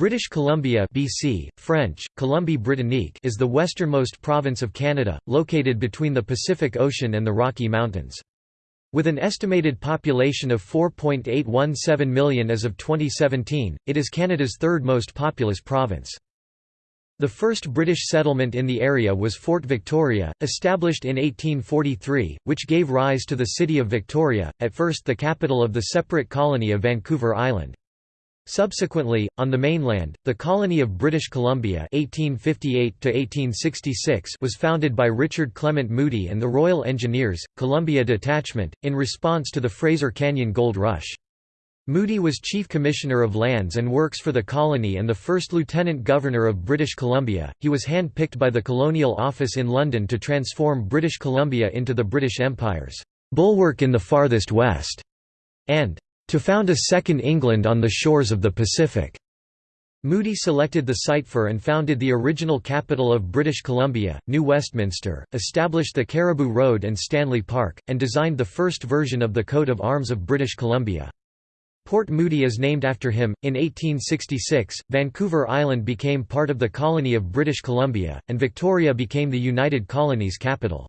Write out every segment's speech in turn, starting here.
British Columbia BC, French, Colombie-Britannique is the westernmost province of Canada, located between the Pacific Ocean and the Rocky Mountains. With an estimated population of 4.817 million as of 2017, it is Canada's third most populous province. The first British settlement in the area was Fort Victoria, established in 1843, which gave rise to the city of Victoria, at first the capital of the separate colony of Vancouver Island. Subsequently, on the mainland, the colony of British Columbia 1858 was founded by Richard Clement Moody and the Royal Engineers, Columbia Detachment, in response to the Fraser Canyon Gold Rush. Moody was Chief Commissioner of Lands and Works for the colony and the first Lieutenant Governor of British Columbia. He was hand-picked by the Colonial Office in London to transform British Columbia into the British Empire's bulwark in the farthest west, and to found a second England on the shores of the Pacific. Moody selected the site for and founded the original capital of British Columbia, New Westminster, established the Cariboo Road and Stanley Park, and designed the first version of the coat of arms of British Columbia. Port Moody is named after him. In 1866, Vancouver Island became part of the colony of British Columbia, and Victoria became the United Colonies capital.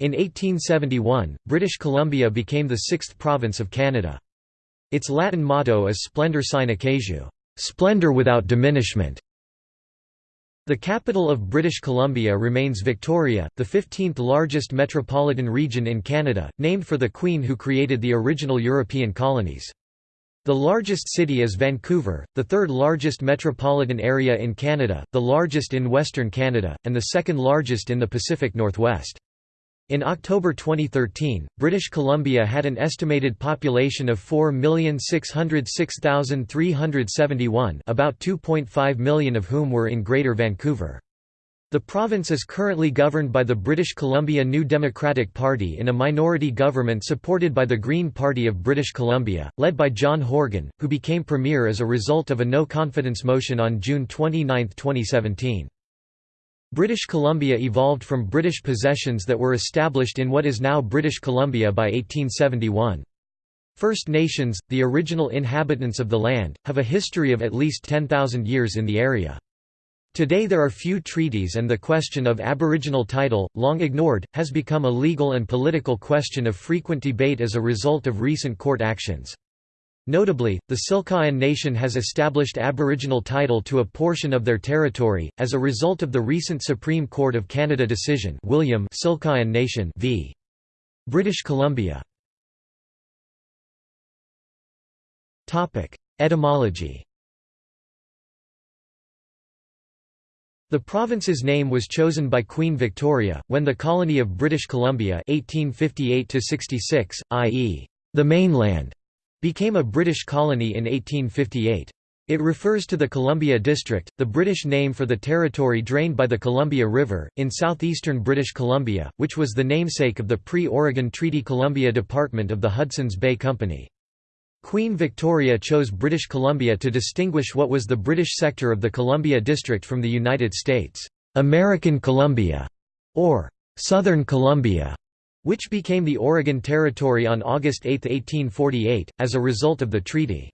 In 1871, British Columbia became the sixth province of Canada. Its Latin motto is Splendor sine occasu, splendor without diminishment. The capital of British Columbia remains Victoria, the 15th largest metropolitan region in Canada, named for the Queen who created the original European colonies. The largest city is Vancouver, the third largest metropolitan area in Canada, the largest in Western Canada, and the second largest in the Pacific Northwest. In October 2013, British Columbia had an estimated population of 4,606,371 about 2.5 million of whom were in Greater Vancouver. The province is currently governed by the British Columbia New Democratic Party in a minority government supported by the Green Party of British Columbia, led by John Horgan, who became premier as a result of a no-confidence motion on June 29, 2017. British Columbia evolved from British possessions that were established in what is now British Columbia by 1871. First Nations, the original inhabitants of the land, have a history of at least 10,000 years in the area. Today there are few treaties and the question of Aboriginal title, long ignored, has become a legal and political question of frequent debate as a result of recent court actions. Notably, the Tsilhqot'in Nation has established Aboriginal title to a portion of their territory, as a result of the recent Supreme Court of Canada decision William Tsilhqot'in Nation v. British Columbia. Etymology The province's name was chosen by Queen Victoria, when the colony of British Columbia 1858 i.e., the mainland, became a British colony in 1858. It refers to the Columbia District, the British name for the territory drained by the Columbia River, in southeastern British Columbia, which was the namesake of the pre-Oregon Treaty Columbia Department of the Hudson's Bay Company. Queen Victoria chose British Columbia to distinguish what was the British sector of the Columbia District from the United States' American Columbia, or Southern Columbia which became the Oregon Territory on August 8, 1848, as a result of the treaty.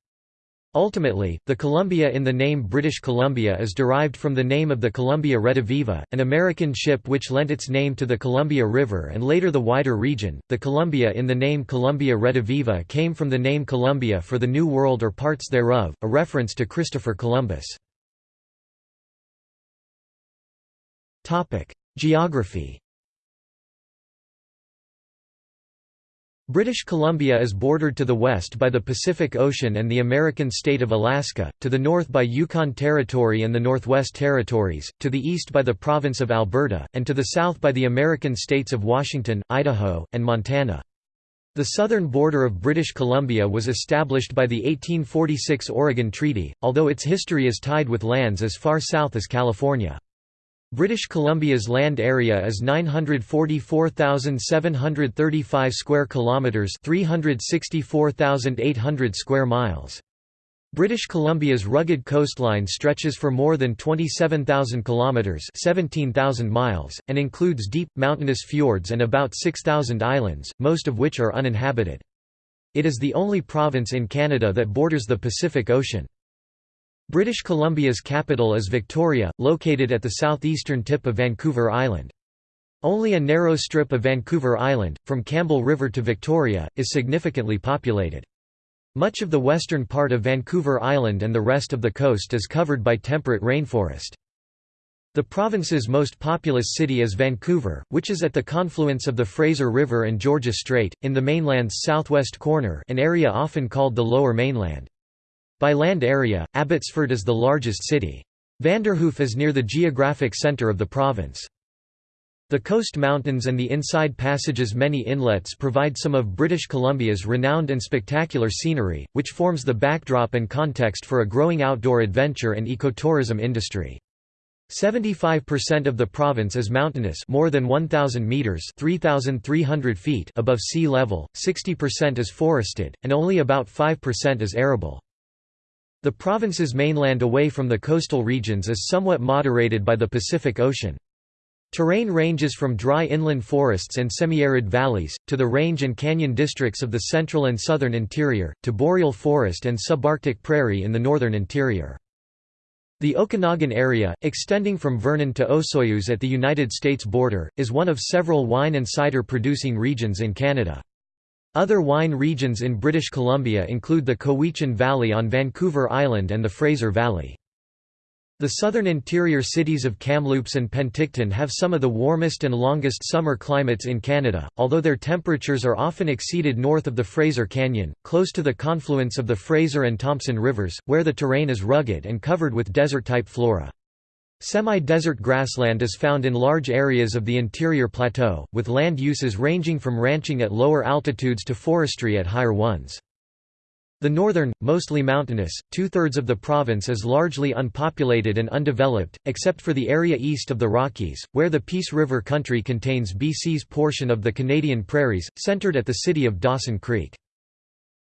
Ultimately, the Columbia in the name British Columbia is derived from the name of the Columbia Rediviva, an American ship which lent its name to the Columbia River and later the wider region. The Columbia in the name Columbia Rediviva came from the name Columbia for the New World or parts thereof, a reference to Christopher Columbus. Geography British Columbia is bordered to the west by the Pacific Ocean and the American state of Alaska, to the north by Yukon Territory and the Northwest Territories, to the east by the province of Alberta, and to the south by the American states of Washington, Idaho, and Montana. The southern border of British Columbia was established by the 1846 Oregon Treaty, although its history is tied with lands as far south as California. British Columbia's land area is 944,735 square kilometers, 364,800 square miles. British Columbia's rugged coastline stretches for more than 27,000 kilometers, 17,000 miles, and includes deep mountainous fjords and about 6,000 islands, most of which are uninhabited. It is the only province in Canada that borders the Pacific Ocean. British Columbia's capital is Victoria, located at the southeastern tip of Vancouver Island. Only a narrow strip of Vancouver Island, from Campbell River to Victoria, is significantly populated. Much of the western part of Vancouver Island and the rest of the coast is covered by temperate rainforest. The province's most populous city is Vancouver, which is at the confluence of the Fraser River and Georgia Strait, in the mainland's southwest corner an area often called the Lower Mainland. By land area, Abbotsford is the largest city. Vanderhoof is near the geographic centre of the province. The Coast Mountains and the Inside Passage's many inlets provide some of British Columbia's renowned and spectacular scenery, which forms the backdrop and context for a growing outdoor adventure and ecotourism industry. 75% of the province is mountainous more than 1,000 metres 3,300 feet above sea level, 60% is forested, and only about 5% is arable. The province's mainland away from the coastal regions is somewhat moderated by the Pacific Ocean. Terrain ranges from dry inland forests and semi-arid valleys, to the range and canyon districts of the central and southern interior, to boreal forest and subarctic prairie in the northern interior. The Okanagan area, extending from Vernon to Osoyoos at the United States border, is one of several wine and cider producing regions in Canada. Other wine regions in British Columbia include the Cowichan Valley on Vancouver Island and the Fraser Valley. The southern interior cities of Kamloops and Penticton have some of the warmest and longest summer climates in Canada, although their temperatures are often exceeded north of the Fraser Canyon, close to the confluence of the Fraser and Thompson rivers, where the terrain is rugged and covered with desert-type flora. Semi-desert grassland is found in large areas of the interior plateau, with land uses ranging from ranching at lower altitudes to forestry at higher ones. The northern, mostly mountainous, two-thirds of the province is largely unpopulated and undeveloped, except for the area east of the Rockies, where the Peace River country contains BC's portion of the Canadian prairies, centred at the city of Dawson Creek.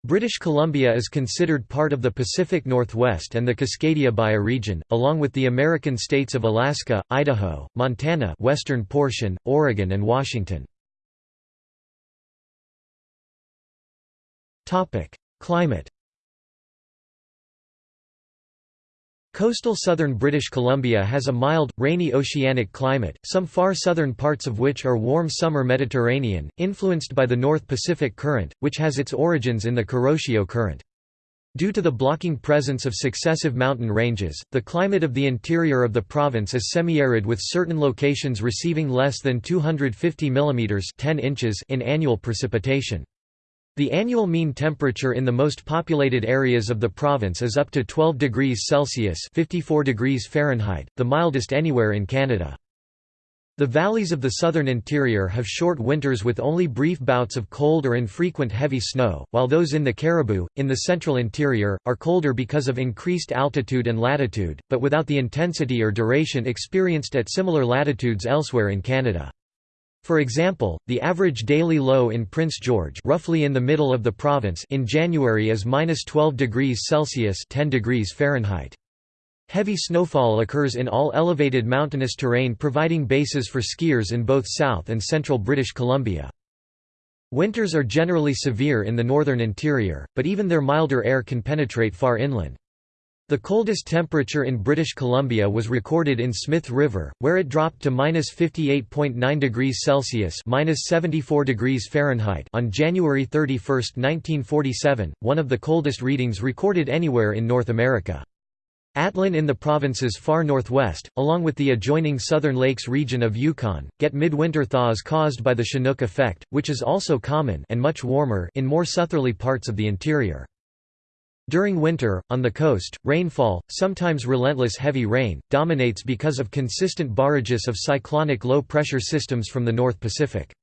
British Columbia is considered part of the Pacific Northwest and the Cascadia bioregion, along with the American states of Alaska, Idaho, Montana western portion, Oregon and Washington. Climate Coastal southern British Columbia has a mild, rainy oceanic climate, some far southern parts of which are warm summer Mediterranean, influenced by the North Pacific Current, which has its origins in the Kuroshio Current. Due to the blocking presence of successive mountain ranges, the climate of the interior of the province is semi-arid with certain locations receiving less than 250 mm 10 inches in annual precipitation. The annual mean temperature in the most populated areas of the province is up to 12 degrees Celsius 54 degrees Fahrenheit, the mildest anywhere in Canada. The valleys of the southern interior have short winters with only brief bouts of cold or infrequent heavy snow, while those in the Cariboo, in the central interior, are colder because of increased altitude and latitude, but without the intensity or duration experienced at similar latitudes elsewhere in Canada. For example, the average daily low in Prince George roughly in the middle of the province in January is -12 degrees Celsius 10 degrees Fahrenheit. Heavy snowfall occurs in all elevated mountainous terrain providing bases for skiers in both South and Central British Columbia. Winters are generally severe in the northern interior, but even their milder air can penetrate far inland. The coldest temperature in British Columbia was recorded in Smith River, where it dropped to -58.9 degrees Celsius (-74 degrees Fahrenheit) on January 31, 1947, one of the coldest readings recorded anywhere in North America. Atlin in the province's far northwest, along with the adjoining Southern Lakes region of Yukon, get midwinter thaws caused by the Chinook effect, which is also common and much warmer in more southerly parts of the interior. During winter, on the coast, rainfall, sometimes relentless heavy rain, dominates because of consistent barrages of cyclonic low-pressure systems from the North Pacific.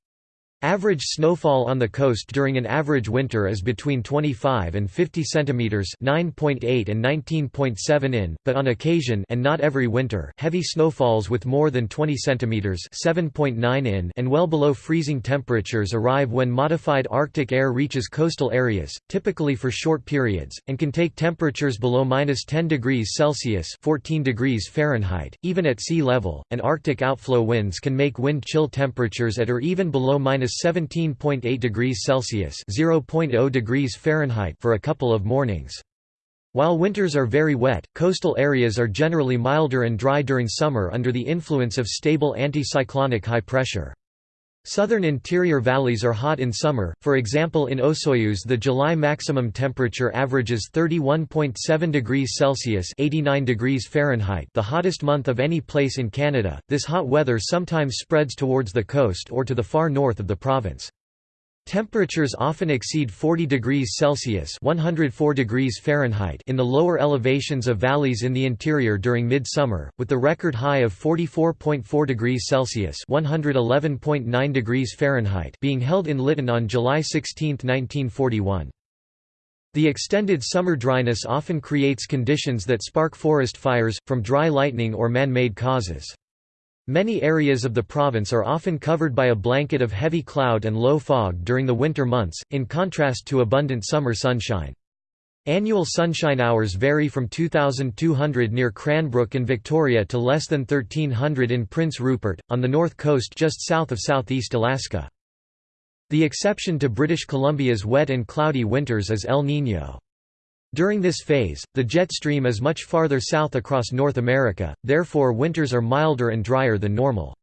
Average snowfall on the coast during an average winter is between 25 and 50 cm 9.8 and 19.7 in, but on occasion and not every winter, heavy snowfalls with more than 20 cm 7.9 in and well below freezing temperatures arrive when modified Arctic air reaches coastal areas, typically for short periods, and can take temperatures below minus 10 degrees Celsius 14 degrees Fahrenheit, even at sea level, and Arctic outflow winds can make wind chill temperatures at or even below minus 17.8 degrees Celsius (0.0 degrees Fahrenheit) for a couple of mornings. While winters are very wet, coastal areas are generally milder and dry during summer under the influence of stable anticyclonic high pressure. Southern interior valleys are hot in summer, for example in Osoyoos the July maximum temperature averages 31.7 degrees Celsius 89 degrees Fahrenheit the hottest month of any place in Canada. This hot weather sometimes spreads towards the coast or to the far north of the province. Temperatures often exceed 40 degrees Celsius (104 degrees Fahrenheit) in the lower elevations of valleys in the interior during midsummer, with the record high of 44.4 degrees Celsius (111.9 degrees Fahrenheit) being held in Lytton on July 16, 1941. The extended summer dryness often creates conditions that spark forest fires, from dry lightning or man-made causes. Many areas of the province are often covered by a blanket of heavy cloud and low fog during the winter months, in contrast to abundant summer sunshine. Annual sunshine hours vary from 2,200 near Cranbrook and Victoria to less than 1,300 in Prince Rupert, on the north coast just south of southeast Alaska. The exception to British Columbia's wet and cloudy winters is El Niño. During this phase, the jet stream is much farther south across North America, therefore winters are milder and drier than normal.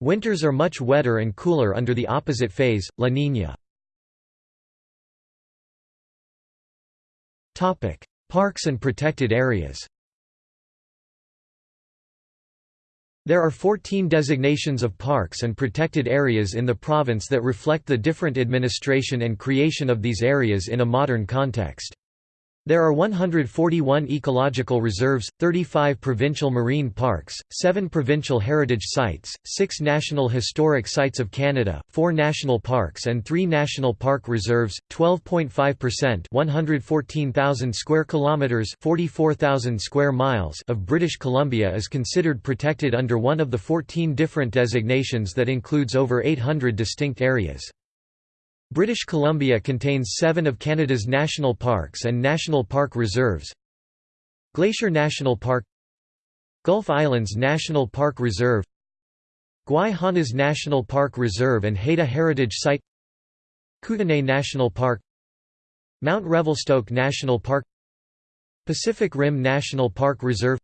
Winters are much wetter and cooler under the opposite phase, La Niña. Parks and protected areas There are 14 designations of parks and protected areas in the province that reflect the different administration and creation of these areas in a modern context. There are 141 ecological reserves, 35 provincial marine parks, 7 provincial heritage sites, 6 National Historic Sites of Canada, 4 national parks and 3 national park reserves. 12.5%, 114,000 square kilometers, 44,000 square miles of British Columbia is considered protected under one of the 14 different designations that includes over 800 distinct areas. British Columbia contains seven of Canada's national parks and national park reserves. Glacier National Park Gulf Islands National Park Reserve Gwaii Haanas National Park Reserve and Haida Heritage Site Kootenay National Park Mount Revelstoke National Park Pacific Rim National Park Reserve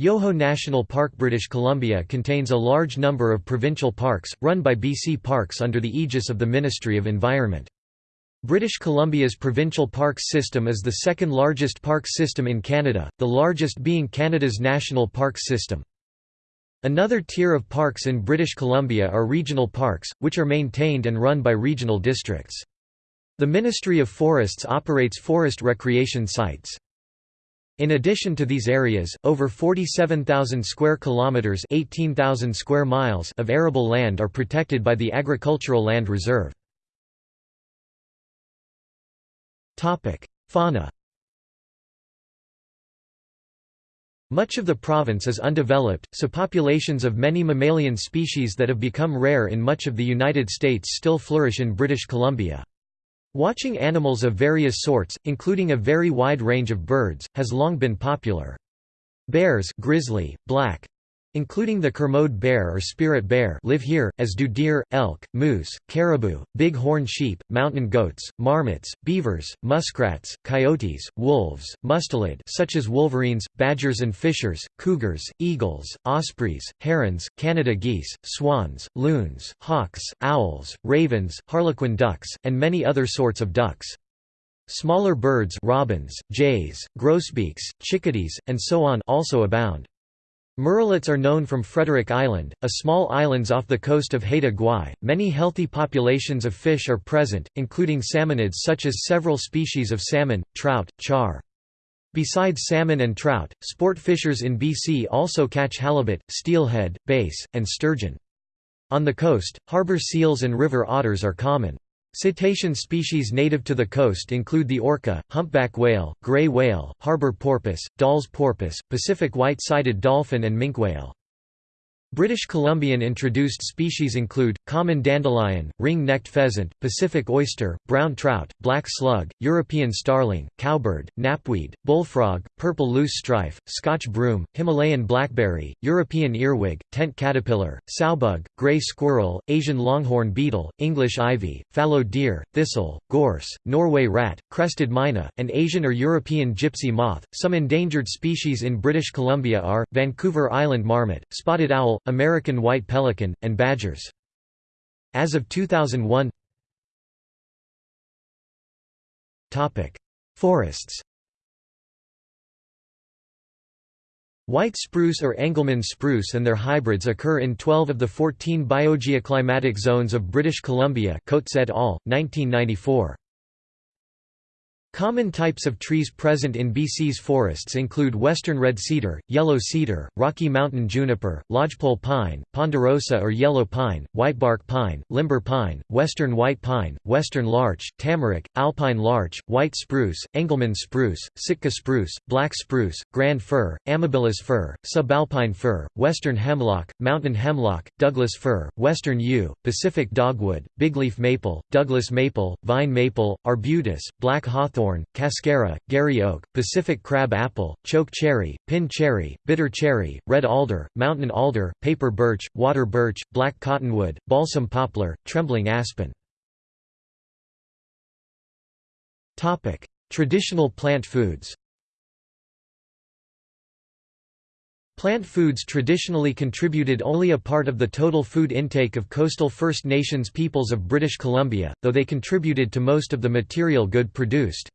Yoho National Park British Columbia contains a large number of provincial parks, run by BC Parks under the aegis of the Ministry of Environment. British Columbia's provincial parks system is the second largest park system in Canada, the largest being Canada's National Parks System. Another tier of parks in British Columbia are regional parks, which are maintained and run by regional districts. The Ministry of Forests operates forest recreation sites. In addition to these areas, over 47,000 square kilometers, 18,000 square miles of arable land are protected by the Agricultural Land Reserve. Topic: Fauna. Much of the province is undeveloped, so populations of many mammalian species that have become rare in much of the United States still flourish in British Columbia. Watching animals of various sorts, including a very wide range of birds, has long been popular. Bears grizzly, black, including the Kermode bear or spirit bear live here, as do deer, elk, moose, caribou, big horn sheep, mountain goats, marmots, beavers, muskrats, coyotes, wolves, mustelid such as wolverines, badgers and fishers, cougars, eagles, ospreys, herons, Canada geese, swans, loons, hawks, owls, ravens, harlequin ducks, and many other sorts of ducks. Smaller birds robins, jays, grosbeaks, chickadees, and so on also abound. Murrelets are known from Frederick Island, a small islands off the coast of Haida Gwaii. Many healthy populations of fish are present, including salmonids such as several species of salmon, trout, char. Besides salmon and trout, sport fishers in BC also catch halibut, steelhead, bass, and sturgeon. On the coast, harbor seals and river otters are common. Cetacean species native to the coast include the orca, humpback whale, gray whale, harbor porpoise, Dall's porpoise, Pacific white-sided dolphin and minke whale. British Columbian introduced species include, common dandelion, ring-necked pheasant, Pacific oyster, brown trout, black slug, European starling, cowbird, knapweed, bullfrog, purple loose strife, Scotch broom, Himalayan blackberry, European earwig, tent caterpillar, sowbug, gray squirrel, Asian longhorn beetle, English ivy, fallow deer, thistle, gorse, Norway rat, crested myna, and Asian or European gypsy moth. Some endangered species in British Columbia are Vancouver Island marmot, spotted owl, American white pelican, and badgers. As of 2001 Forests White spruce or Engelmann spruce and their hybrids occur in 12 of the 14 biogeoclimatic zones of British Columbia Coates et al., 1994. Common types of trees present in BC's forests include western red cedar, yellow cedar, Rocky Mountain juniper, lodgepole pine, ponderosa or yellow pine, whitebark pine, limber pine, western white pine, western larch, tamarack, alpine larch, white spruce, Engelmann spruce, Sitka spruce, black spruce, grand fir, amabilis fir, subalpine fir, western hemlock, mountain hemlock, Douglas fir, western yew, Pacific dogwood, bigleaf maple, Douglas maple, vine maple, arbutus, black hawthorn cascara, Garry oak, Pacific crab apple, choke cherry, pin cherry, bitter cherry, red alder, mountain alder, paper birch, water birch, black cottonwood, balsam poplar, trembling aspen. Traditional plant foods Plant foods traditionally contributed only a part of the total food intake of coastal First Nations peoples of British Columbia, though they contributed to most of the material good produced.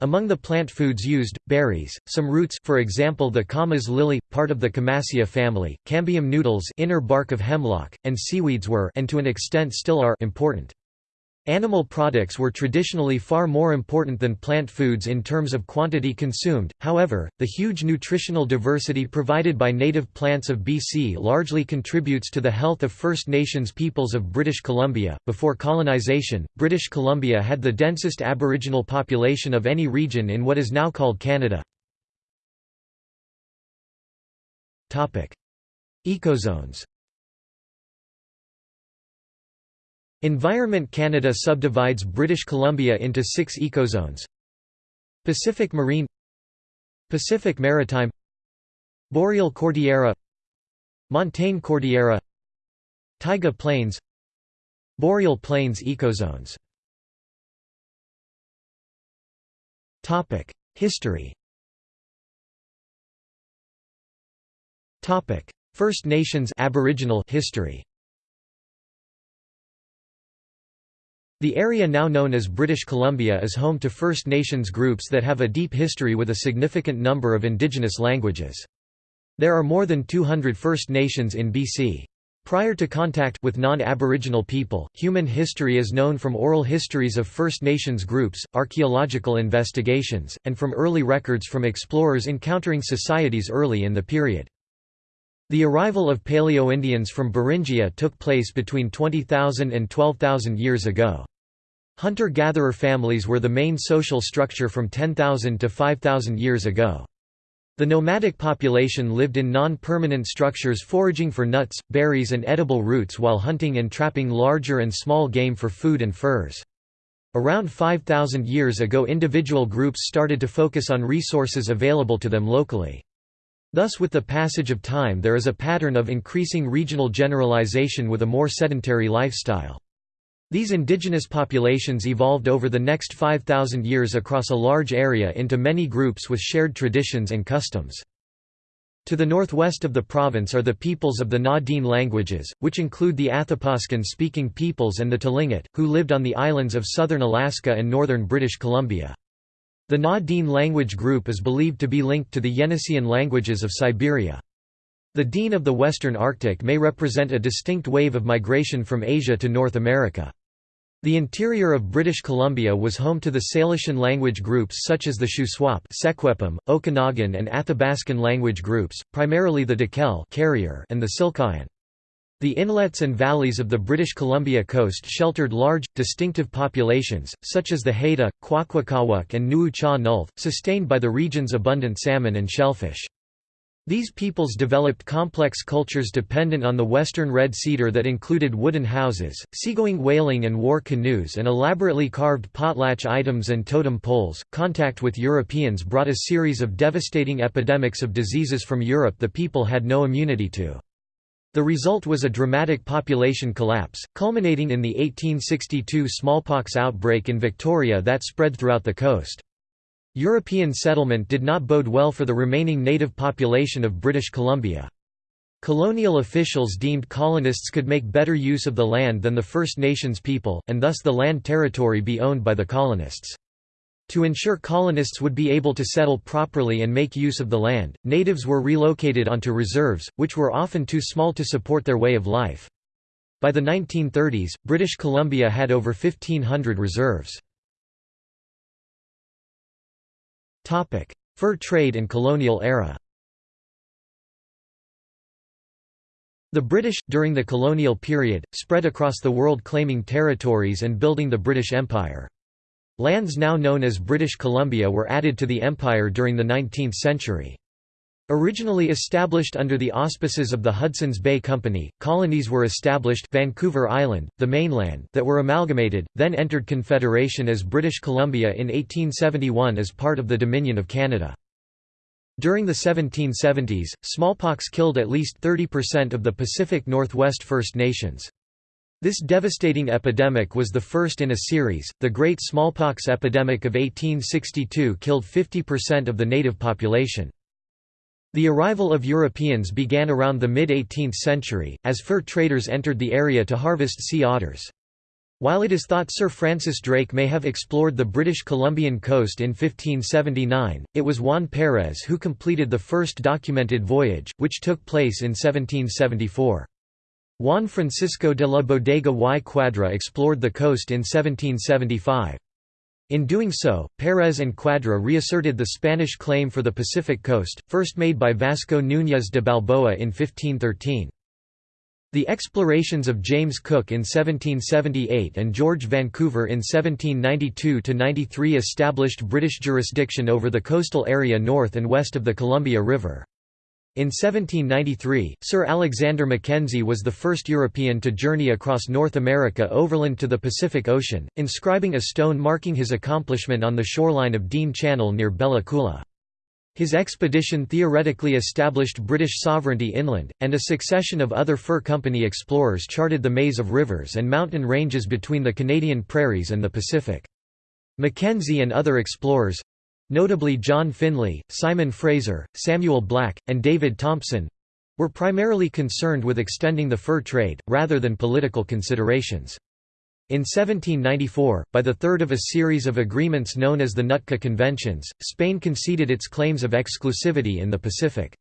Among the plant foods used, berries, some roots for example the camas lily, part of the Camassia family, cambium noodles inner bark of hemlock, and seaweeds were and to an extent still are important. Animal products were traditionally far more important than plant foods in terms of quantity consumed, however, the huge nutritional diversity provided by native plants of BC largely contributes to the health of First Nations peoples of British Columbia. Before colonisation, British Columbia had the densest Aboriginal population of any region in what is now called Canada. Ecozones Environment Canada subdivides British Columbia into six ecozones. Pacific Marine Pacific Maritime Boreal Cordillera Montane Cordillera Taiga Plains Boreal Plains ecozones. History. First Nations Aboriginal history The area now known as British Columbia is home to First Nations groups that have a deep history with a significant number of indigenous languages. There are more than 200 First Nations in BC. Prior to contact with non-Aboriginal people, human history is known from oral histories of First Nations groups, archaeological investigations, and from early records from explorers encountering societies early in the period. The arrival of Paleo-Indians from Beringia took place between 20,000 and 12,000 years ago. Hunter-gatherer families were the main social structure from 10,000 to 5,000 years ago. The nomadic population lived in non-permanent structures foraging for nuts, berries and edible roots while hunting and trapping larger and small game for food and furs. Around 5,000 years ago individual groups started to focus on resources available to them locally. Thus with the passage of time there is a pattern of increasing regional generalization with a more sedentary lifestyle. These indigenous populations evolved over the next 5,000 years across a large area into many groups with shared traditions and customs. To the northwest of the province are the peoples of the Na-Dene languages, which include the Athapaskan-speaking peoples and the Tlingit, who lived on the islands of southern Alaska and northern British Columbia. The Na-Dene language group is believed to be linked to the Yeniseian languages of Siberia. The Dene of the Western Arctic may represent a distinct wave of migration from Asia to North America. The interior of British Columbia was home to the Salishan language groups such as the Shuswap Secwepemc, Okanagan and Athabascan language groups, primarily the Dakelh and the Tsilhqot'in. The inlets and valleys of the British Columbia coast sheltered large, distinctive populations, such as the Haida, Kwakwaka'wakw and Nuu-chah-nulth, sustained by the region's abundant salmon and shellfish. These peoples developed complex cultures dependent on the western red cedar that included wooden houses, seagoing whaling and war canoes and elaborately carved potlatch items and totem poles. Contact with Europeans brought a series of devastating epidemics of diseases from Europe the people had no immunity to. The result was a dramatic population collapse, culminating in the 1862 smallpox outbreak in Victoria that spread throughout the coast. European settlement did not bode well for the remaining native population of British Columbia. Colonial officials deemed colonists could make better use of the land than the First Nations people, and thus the land territory be owned by the colonists. To ensure colonists would be able to settle properly and make use of the land, natives were relocated onto reserves, which were often too small to support their way of life. By the 1930s, British Columbia had over 1,500 reserves. Fur trade and colonial era The British, during the colonial period, spread across the world claiming territories and building the British Empire. Lands now known as British Columbia were added to the empire during the 19th century. Originally established under the auspices of the Hudson's Bay Company, colonies were established Vancouver Island, the mainland that were amalgamated, then entered Confederation as British Columbia in 1871 as part of the Dominion of Canada. During the 1770s, smallpox killed at least 30% of the Pacific Northwest First Nations. This devastating epidemic was the first in a series. The Great Smallpox Epidemic of 1862 killed 50% of the native population. The arrival of Europeans began around the mid-18th century, as fur traders entered the area to harvest sea otters. While it is thought Sir Francis Drake may have explored the British Columbian coast in 1579, it was Juan Pérez who completed the first documented voyage, which took place in 1774. Juan Francisco de la Bodega y Quadra explored the coast in 1775. In doing so, Pérez and Quadra reasserted the Spanish claim for the Pacific coast, first made by Vasco Núñez de Balboa in 1513. The explorations of James Cook in 1778 and George Vancouver in 1792–93 established British jurisdiction over the coastal area north and west of the Columbia River. In 1793, Sir Alexander Mackenzie was the first European to journey across North America overland to the Pacific Ocean, inscribing a stone marking his accomplishment on the shoreline of Dean Channel near Bella Coola. His expedition theoretically established British sovereignty inland, and a succession of other fur company explorers charted the maze of rivers and mountain ranges between the Canadian prairies and the Pacific. Mackenzie and other explorers, Notably John Finlay, Simon Fraser, Samuel Black, and David Thompson were primarily concerned with extending the fur trade, rather than political considerations. In 1794, by the third of a series of agreements known as the Nootka Conventions, Spain conceded its claims of exclusivity in the Pacific.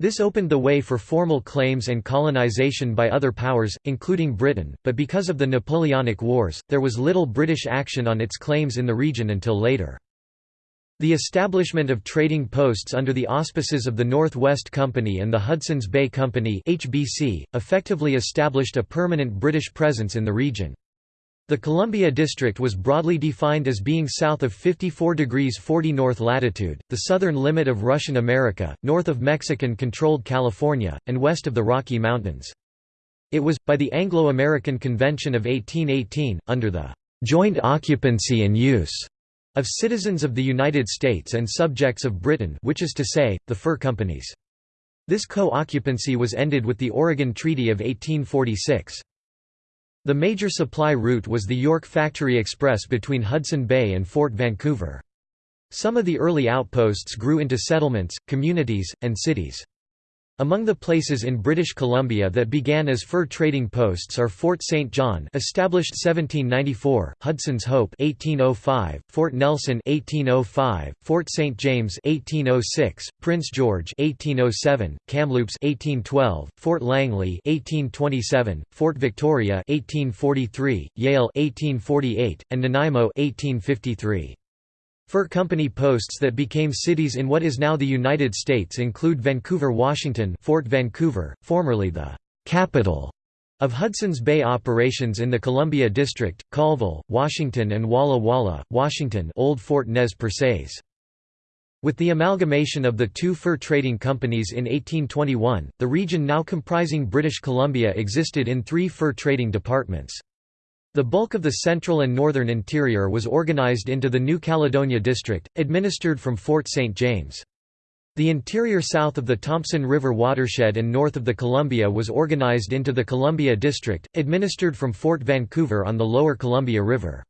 This opened the way for formal claims and colonization by other powers, including Britain, but because of the Napoleonic Wars, there was little British action on its claims in the region until later. The establishment of trading posts under the auspices of the North West Company and the Hudson's Bay Company HBC, effectively established a permanent British presence in the region. The Columbia District was broadly defined as being south of 54 degrees 40 north latitude, the southern limit of Russian America, north of Mexican-controlled California, and west of the Rocky Mountains. It was, by the Anglo-American Convention of 1818, under the "...joint occupancy and use." Of citizens of the United States and subjects of Britain which is to say, the fur companies. This co-occupancy was ended with the Oregon Treaty of 1846. The major supply route was the York Factory Express between Hudson Bay and Fort Vancouver. Some of the early outposts grew into settlements, communities, and cities. Among the places in British Columbia that began as fur trading posts are Fort St. John established 1794, Hudson's Hope 1805, Fort Nelson 1805, Fort St. James 1806, Prince George 1807, Kamloops 1812, Fort Langley 1827, Fort Victoria 1843, Yale 1848, and Nanaimo 1853. Fur company posts that became cities in what is now the United States include Vancouver, Washington Fort Vancouver, formerly the capital of Hudson's Bay operations in the Columbia District, Colville, Washington and Walla Walla, Washington Old Fort Nez Percés. With the amalgamation of the two fur trading companies in 1821, the region now comprising British Columbia existed in three fur trading departments. The bulk of the central and northern interior was organized into the New Caledonia District, administered from Fort St. James. The interior south of the Thompson River watershed and north of the Columbia was organized into the Columbia District, administered from Fort Vancouver on the lower Columbia River.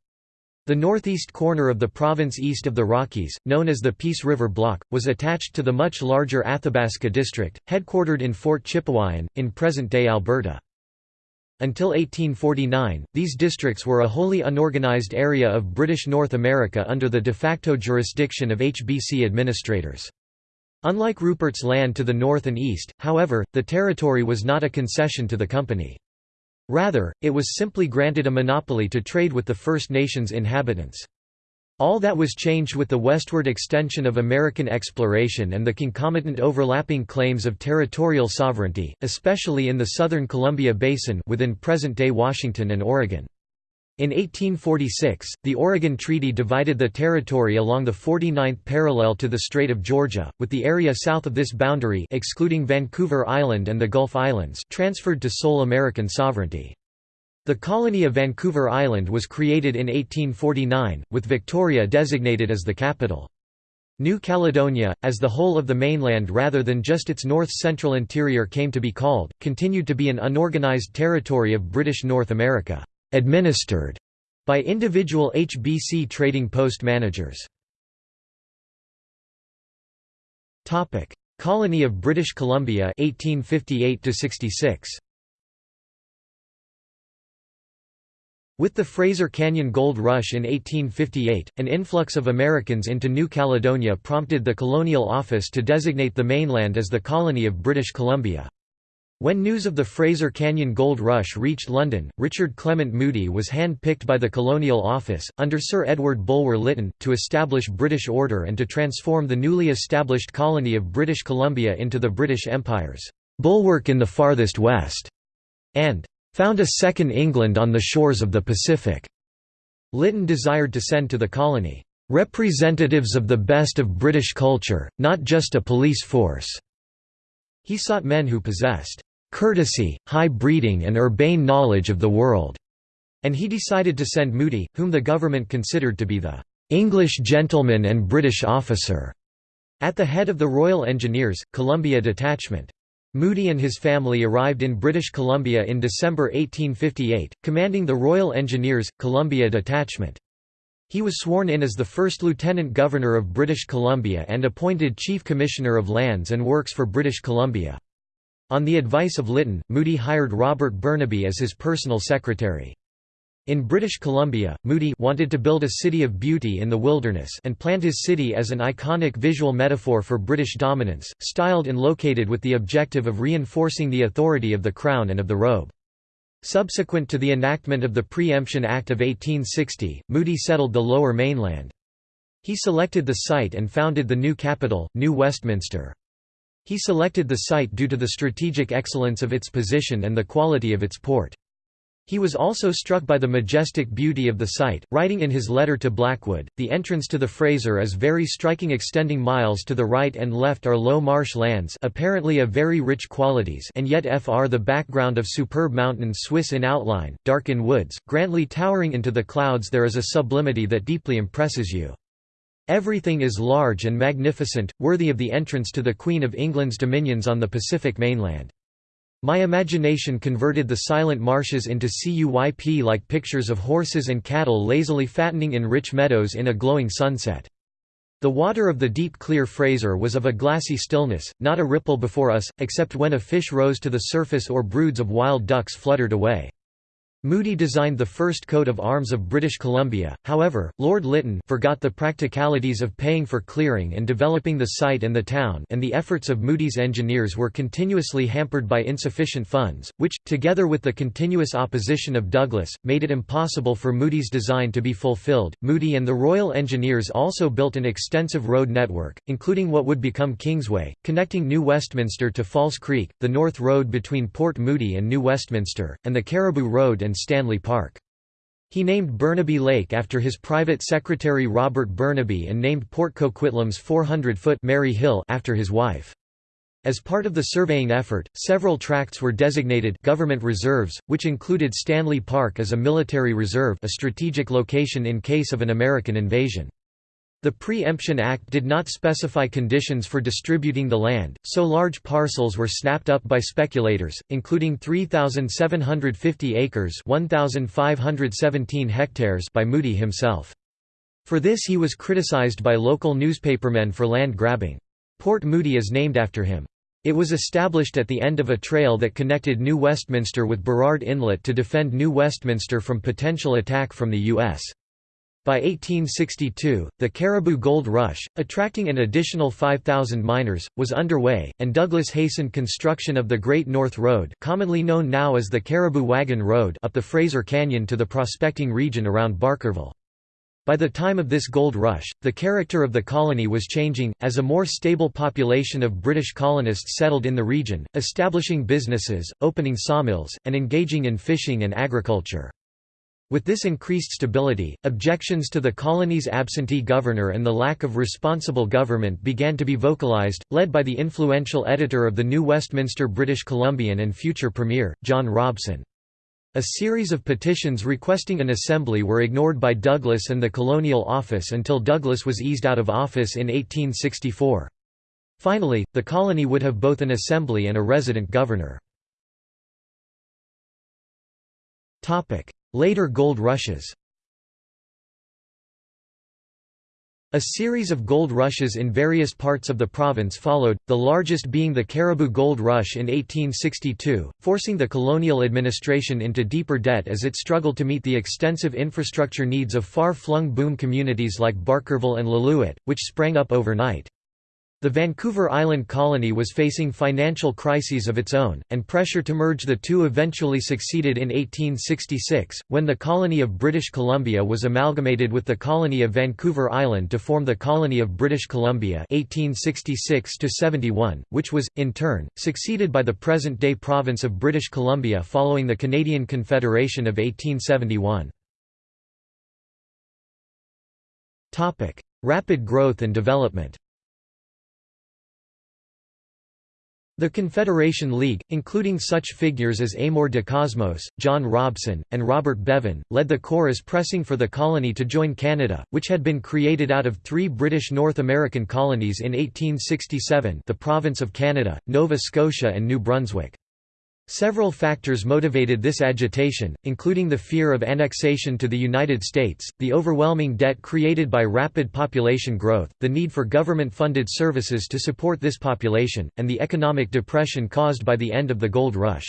The northeast corner of the province east of the Rockies, known as the Peace River Block, was attached to the much larger Athabasca District, headquartered in Fort Chipewyan, in present-day Alberta. Until 1849, these districts were a wholly unorganized area of British North America under the de facto jurisdiction of HBC administrators. Unlike Rupert's Land to the north and east, however, the territory was not a concession to the company. Rather, it was simply granted a monopoly to trade with the First Nations inhabitants. All that was changed with the westward extension of American exploration and the concomitant overlapping claims of territorial sovereignty, especially in the southern Columbia Basin within present-day Washington and Oregon. In 1846, the Oregon Treaty divided the territory along the 49th parallel to the Strait of Georgia, with the area south of this boundary excluding Vancouver Island and the Gulf Islands transferred to sole American sovereignty. The colony of Vancouver Island was created in 1849, with Victoria designated as the capital. New Caledonia, as the whole of the mainland rather than just its north-central interior came to be called, continued to be an unorganized territory of British North America administered by individual HBC trading post managers. Colony of British Columbia 1858 66. With the Fraser Canyon Gold Rush in 1858, an influx of Americans into New Caledonia prompted the Colonial Office to designate the mainland as the colony of British Columbia. When news of the Fraser Canyon Gold Rush reached London, Richard Clement Moody was hand-picked by the Colonial Office, under Sir Edward Bulwer Lytton, to establish British order and to transform the newly established colony of British Columbia into the British Empire's "'bulwark in the farthest west' and "'found a second England on the shores of the Pacific'". Lytton desired to send to the colony, "'representatives of the best of British culture, not just a police force'". He sought men who possessed courtesy, high breeding and urbane knowledge of the world", and he decided to send Moody, whom the government considered to be the "'English gentleman and British officer' at the head of the Royal Engineers, Columbia Detachment. Moody and his family arrived in British Columbia in December 1858, commanding the Royal Engineers, Columbia Detachment. He was sworn in as the first Lieutenant Governor of British Columbia and appointed Chief Commissioner of Lands and Works for British Columbia. On the advice of Lytton, Moody hired Robert Burnaby as his personal secretary. In British Columbia, Moody wanted to build a city of beauty in the wilderness and planned his city as an iconic visual metaphor for British dominance, styled and located with the objective of reinforcing the authority of the Crown and of the Robe. Subsequent to the enactment of the Pre-Emption Act of 1860, Moody settled the Lower Mainland. He selected the site and founded the new capital, New Westminster. He selected the site due to the strategic excellence of its position and the quality of its port. He was also struck by the majestic beauty of the site, writing in his letter to Blackwood, the entrance to the Fraser is very striking extending miles to the right and left are low marsh lands apparently of very rich qualities and yet fr the background of superb mountains Swiss in outline, dark in woods, grandly towering into the clouds there is a sublimity that deeply impresses you. Everything is large and magnificent, worthy of the entrance to the Queen of England's dominions on the Pacific mainland. My imagination converted the silent marshes into CUYP-like pictures of horses and cattle lazily fattening in rich meadows in a glowing sunset. The water of the deep clear Fraser was of a glassy stillness, not a ripple before us, except when a fish rose to the surface or broods of wild ducks fluttered away. Moody designed the first coat of arms of British Columbia, however, Lord Lytton forgot the practicalities of paying for clearing and developing the site and the town and the efforts of Moody's engineers were continuously hampered by insufficient funds, which, together with the continuous opposition of Douglas, made it impossible for Moody's design to be fulfilled. Moody and the Royal Engineers also built an extensive road network, including what would become Kingsway, connecting New Westminster to False Creek, the North Road between Port Moody and New Westminster, and the Cariboo Road and Stanley Park. He named Burnaby Lake after his private secretary Robert Burnaby and named Port Coquitlam's 400-foot Mary Hill after his wife. As part of the surveying effort, several tracts were designated government reserves, which included Stanley Park as a military reserve a strategic location in case of an American invasion. The Pre-Emption Act did not specify conditions for distributing the land, so large parcels were snapped up by speculators, including 3,750 acres 1,517 hectares by Moody himself. For this he was criticized by local newspapermen for land grabbing. Port Moody is named after him. It was established at the end of a trail that connected New Westminster with Burrard Inlet to defend New Westminster from potential attack from the U.S. By 1862, the Cariboo Gold Rush, attracting an additional 5,000 miners, was underway, and Douglas hastened construction of the Great North Road commonly known now as the Cariboo Wagon Road up the Fraser Canyon to the prospecting region around Barkerville. By the time of this gold rush, the character of the colony was changing, as a more stable population of British colonists settled in the region, establishing businesses, opening sawmills, and engaging in fishing and agriculture. With this increased stability, objections to the colony's absentee governor and the lack of responsible government began to be vocalized, led by the influential editor of the New Westminster British Columbian and future Premier, John Robson. A series of petitions requesting an assembly were ignored by Douglas and the Colonial Office until Douglas was eased out of office in 1864. Finally, the colony would have both an assembly and a resident governor. Later gold rushes A series of gold rushes in various parts of the province followed, the largest being the Cariboo Gold Rush in 1862, forcing the colonial administration into deeper debt as it struggled to meet the extensive infrastructure needs of far-flung boom communities like Barkerville and Lillooet, which sprang up overnight. The Vancouver Island colony was facing financial crises of its own, and pressure to merge the two eventually succeeded in 1866, when the colony of British Columbia was amalgamated with the colony of Vancouver Island to form the colony of British Columbia 1866 which was, in turn, succeeded by the present-day province of British Columbia following the Canadian Confederation of 1871. Rapid growth and development The Confederation League, including such figures as Amor de Cosmos, John Robson, and Robert Beaven, led the chorus pressing for the colony to join Canada, which had been created out of three British North American colonies in 1867 the Province of Canada, Nova Scotia and New Brunswick. Several factors motivated this agitation, including the fear of annexation to the United States, the overwhelming debt created by rapid population growth, the need for government-funded services to support this population, and the economic depression caused by the end of the gold rush.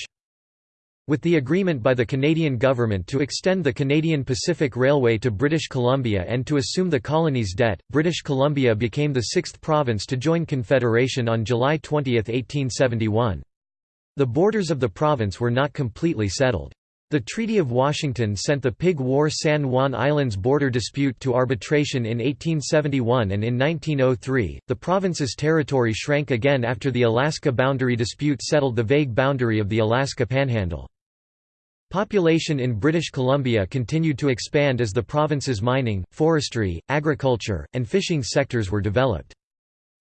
With the agreement by the Canadian government to extend the Canadian Pacific Railway to British Columbia and to assume the colony's debt, British Columbia became the sixth province to join Confederation on July 20, 1871. The borders of the province were not completely settled. The Treaty of Washington sent the Pig War San Juan Islands border dispute to arbitration in 1871 and in 1903, the province's territory shrank again after the Alaska boundary dispute settled the vague boundary of the Alaska Panhandle. Population in British Columbia continued to expand as the province's mining, forestry, agriculture, and fishing sectors were developed.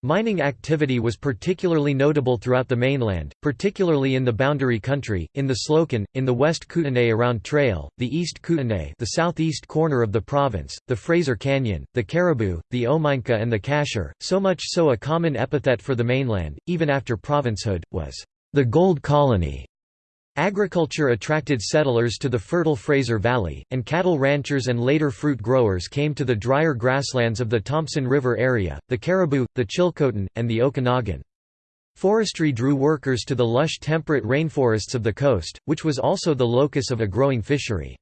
Mining activity was particularly notable throughout the mainland, particularly in the Boundary Country, in the Slocan, in the West Kootenay around Trail, the East Kootenay the southeast corner of the province, the Fraser Canyon, the Cariboo, the Omineca and the Cassiar, so much so a common epithet for the mainland, even after provincehood, was the Gold Colony. Agriculture attracted settlers to the fertile Fraser Valley, and cattle ranchers and later fruit growers came to the drier grasslands of the Thompson River area, the Cariboo, the Chilcotin, and the Okanagan. Forestry drew workers to the lush temperate rainforests of the coast, which was also the locus of a growing fishery.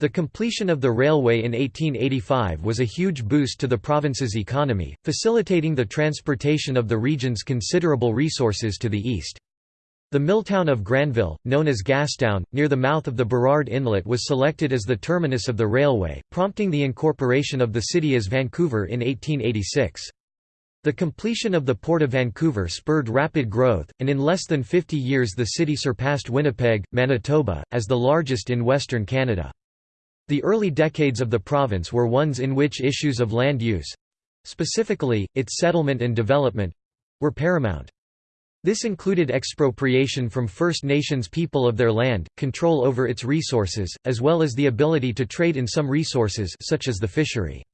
The completion of the railway in 1885 was a huge boost to the province's economy, facilitating the transportation of the region's considerable resources to the east. The milltown of Granville, known as Gastown, near the mouth of the Burrard Inlet was selected as the terminus of the railway, prompting the incorporation of the city as Vancouver in 1886. The completion of the Port of Vancouver spurred rapid growth, and in less than 50 years the city surpassed Winnipeg, Manitoba, as the largest in Western Canada. The early decades of the province were ones in which issues of land use—specifically, its settlement and development—were paramount. This included expropriation from First Nations people of their land, control over its resources, as well as the ability to trade in some resources such as the fishery.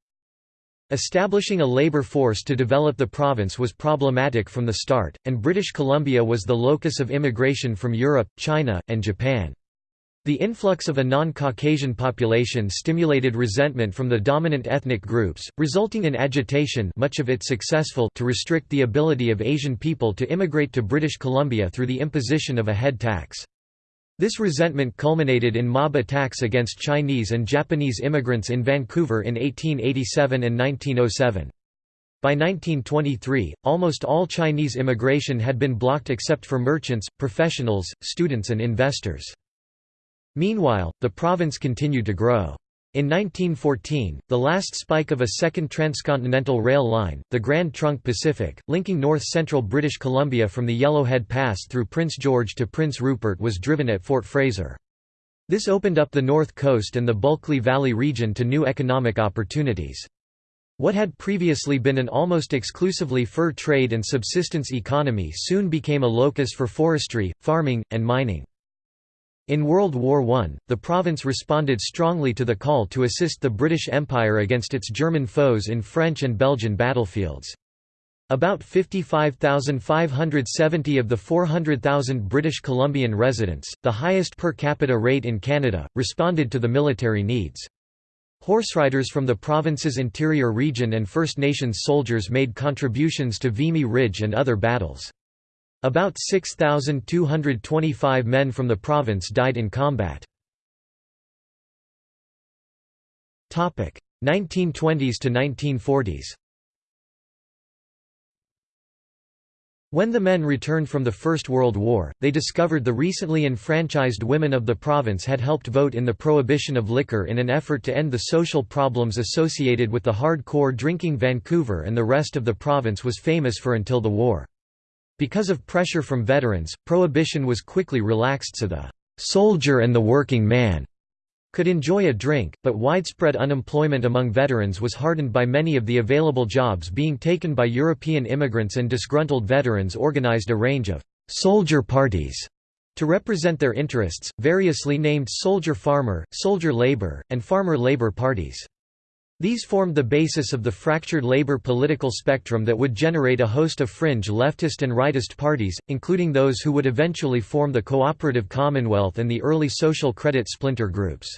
Establishing a labour force to develop the province was problematic from the start, and British Columbia was the locus of immigration from Europe, China, and Japan. The influx of a non-Caucasian population stimulated resentment from the dominant ethnic groups, resulting in agitation much of it successful to restrict the ability of Asian people to immigrate to British Columbia through the imposition of a head tax. This resentment culminated in mob attacks against Chinese and Japanese immigrants in Vancouver in 1887 and 1907. By 1923, almost all Chinese immigration had been blocked except for merchants, professionals, students and investors. Meanwhile, the province continued to grow. In 1914, the last spike of a second transcontinental rail line, the Grand Trunk Pacific, linking north-central British Columbia from the Yellowhead Pass through Prince George to Prince Rupert was driven at Fort Fraser. This opened up the North Coast and the Bulkley Valley region to new economic opportunities. What had previously been an almost exclusively fur trade and subsistence economy soon became a locus for forestry, farming, and mining. In World War I, the province responded strongly to the call to assist the British Empire against its German foes in French and Belgian battlefields. About 55,570 of the 400,000 British Columbian residents, the highest per capita rate in Canada, responded to the military needs. Horseriders from the province's interior region and First Nations soldiers made contributions to Vimy Ridge and other battles. About 6,225 men from the province died in combat. 1920s to 1940s When the men returned from the First World War, they discovered the recently enfranchised women of the province had helped vote in the prohibition of liquor in an effort to end the social problems associated with the hardcore drinking Vancouver and the rest of the province was famous for until the war. Because of pressure from veterans, prohibition was quickly relaxed so the «soldier and the working man» could enjoy a drink, but widespread unemployment among veterans was hardened by many of the available jobs being taken by European immigrants and disgruntled veterans organized a range of «soldier parties» to represent their interests, variously named soldier farmer, soldier labor, and farmer labor parties. These formed the basis of the fractured labor political spectrum that would generate a host of fringe leftist and rightist parties, including those who would eventually form the Cooperative Commonwealth and the early social credit splinter groups.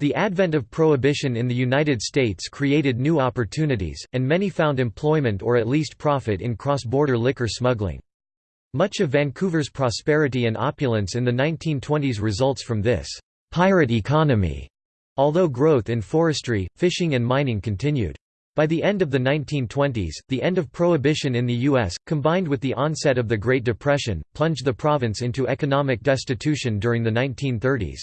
The advent of prohibition in the United States created new opportunities, and many found employment or at least profit in cross-border liquor smuggling. Much of Vancouver's prosperity and opulence in the 1920s results from this «pirate economy» Although growth in forestry, fishing and mining continued. By the end of the 1920s, the end of prohibition in the U.S., combined with the onset of the Great Depression, plunged the province into economic destitution during the 1930s.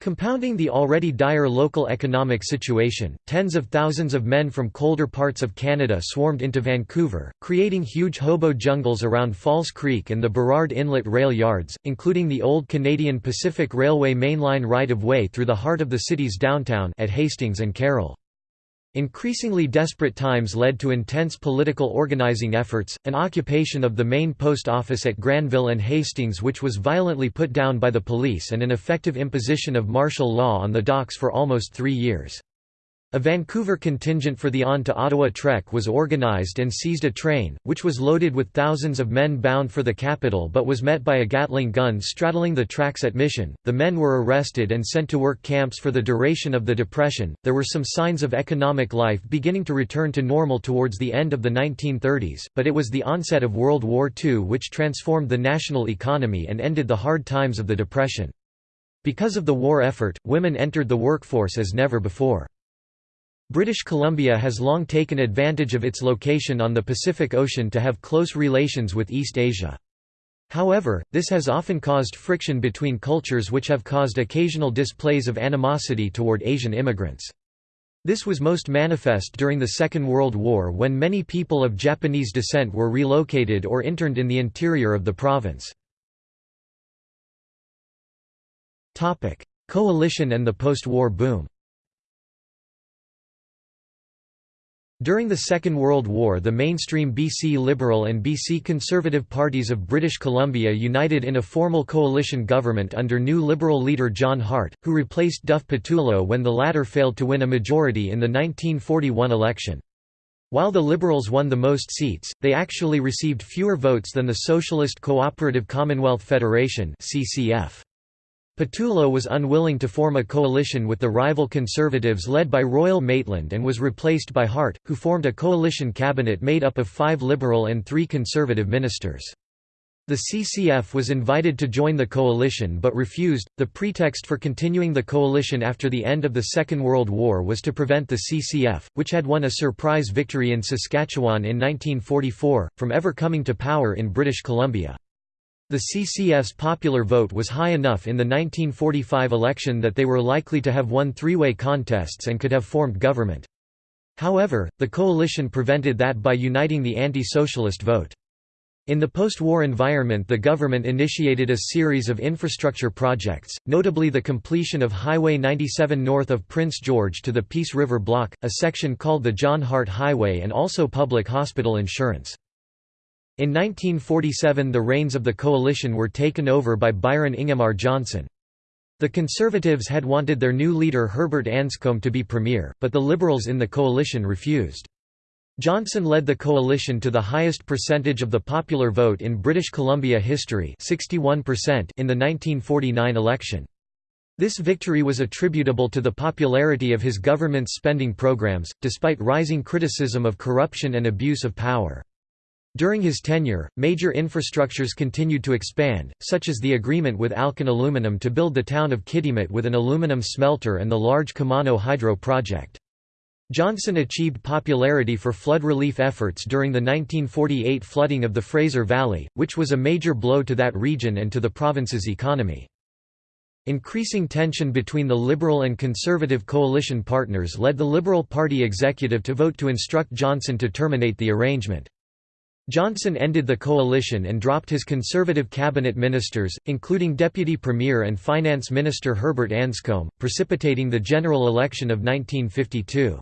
Compounding the already dire local economic situation, tens of thousands of men from colder parts of Canada swarmed into Vancouver, creating huge hobo jungles around False Creek and the Burrard Inlet rail yards, including the old Canadian Pacific Railway mainline right-of-way through the heart of the city's downtown at Hastings and Carrall. Increasingly desperate times led to intense political organizing efforts, an occupation of the main post office at Granville and Hastings which was violently put down by the police and an effective imposition of martial law on the docks for almost three years. A Vancouver contingent for the On to Ottawa Trek was organized and seized a train, which was loaded with thousands of men bound for the capital but was met by a Gatling gun straddling the tracks at Mission. The men were arrested and sent to work camps for the duration of the Depression. There were some signs of economic life beginning to return to normal towards the end of the 1930s, but it was the onset of World War II which transformed the national economy and ended the hard times of the Depression. Because of the war effort, women entered the workforce as never before. British Columbia has long taken advantage of its location on the Pacific Ocean to have close relations with East Asia. However, this has often caused friction between cultures which have caused occasional displays of animosity toward Asian immigrants. This was most manifest during the Second World War when many people of Japanese descent were relocated or interned in the interior of the province. Coalition and the post-war boom During the Second World War the mainstream BC Liberal and BC Conservative parties of British Columbia united in a formal coalition government under new Liberal leader John Hart, who replaced Duff Pattullo when the latter failed to win a majority in the 1941 election. While the Liberals won the most seats, they actually received fewer votes than the Socialist Cooperative Commonwealth Federation CCF. Pattullo was unwilling to form a coalition with the rival Conservatives led by Royal Maitland and was replaced by Hart, who formed a coalition cabinet made up of five Liberal and three Conservative ministers. The CCF was invited to join the coalition but refused. The pretext for continuing the coalition after the end of the Second World War was to prevent the CCF, which had won a surprise victory in Saskatchewan in 1944, from ever coming to power in British Columbia. The CCF's popular vote was high enough in the 1945 election that they were likely to have won three-way contests and could have formed government. However, the coalition prevented that by uniting the anti-socialist vote. In the post-war environment the government initiated a series of infrastructure projects, notably the completion of Highway 97 north of Prince George to the Peace River Block, a section called the John Hart Highway and also public hospital insurance. In 1947 the reins of the coalition were taken over by Byron Ingemar Johnson. The Conservatives had wanted their new leader Herbert Anscombe to be premier, but the Liberals in the coalition refused. Johnson led the coalition to the highest percentage of the popular vote in British Columbia history 61% in the 1949 election. This victory was attributable to the popularity of his government's spending programs, despite rising criticism of corruption and abuse of power. During his tenure, major infrastructures continued to expand, such as the agreement with Alcan Aluminum to build the town of Kitimat with an aluminum smelter and the large Kemano Hydro project. Johnson achieved popularity for flood relief efforts during the 1948 flooding of the Fraser Valley, which was a major blow to that region and to the province's economy. Increasing tension between the Liberal and Conservative coalition partners led the Liberal Party executive to vote to instruct Johnson to terminate the arrangement. Johnson ended the coalition and dropped his conservative cabinet ministers, including Deputy Premier and Finance Minister Herbert Anscombe, precipitating the general election of 1952.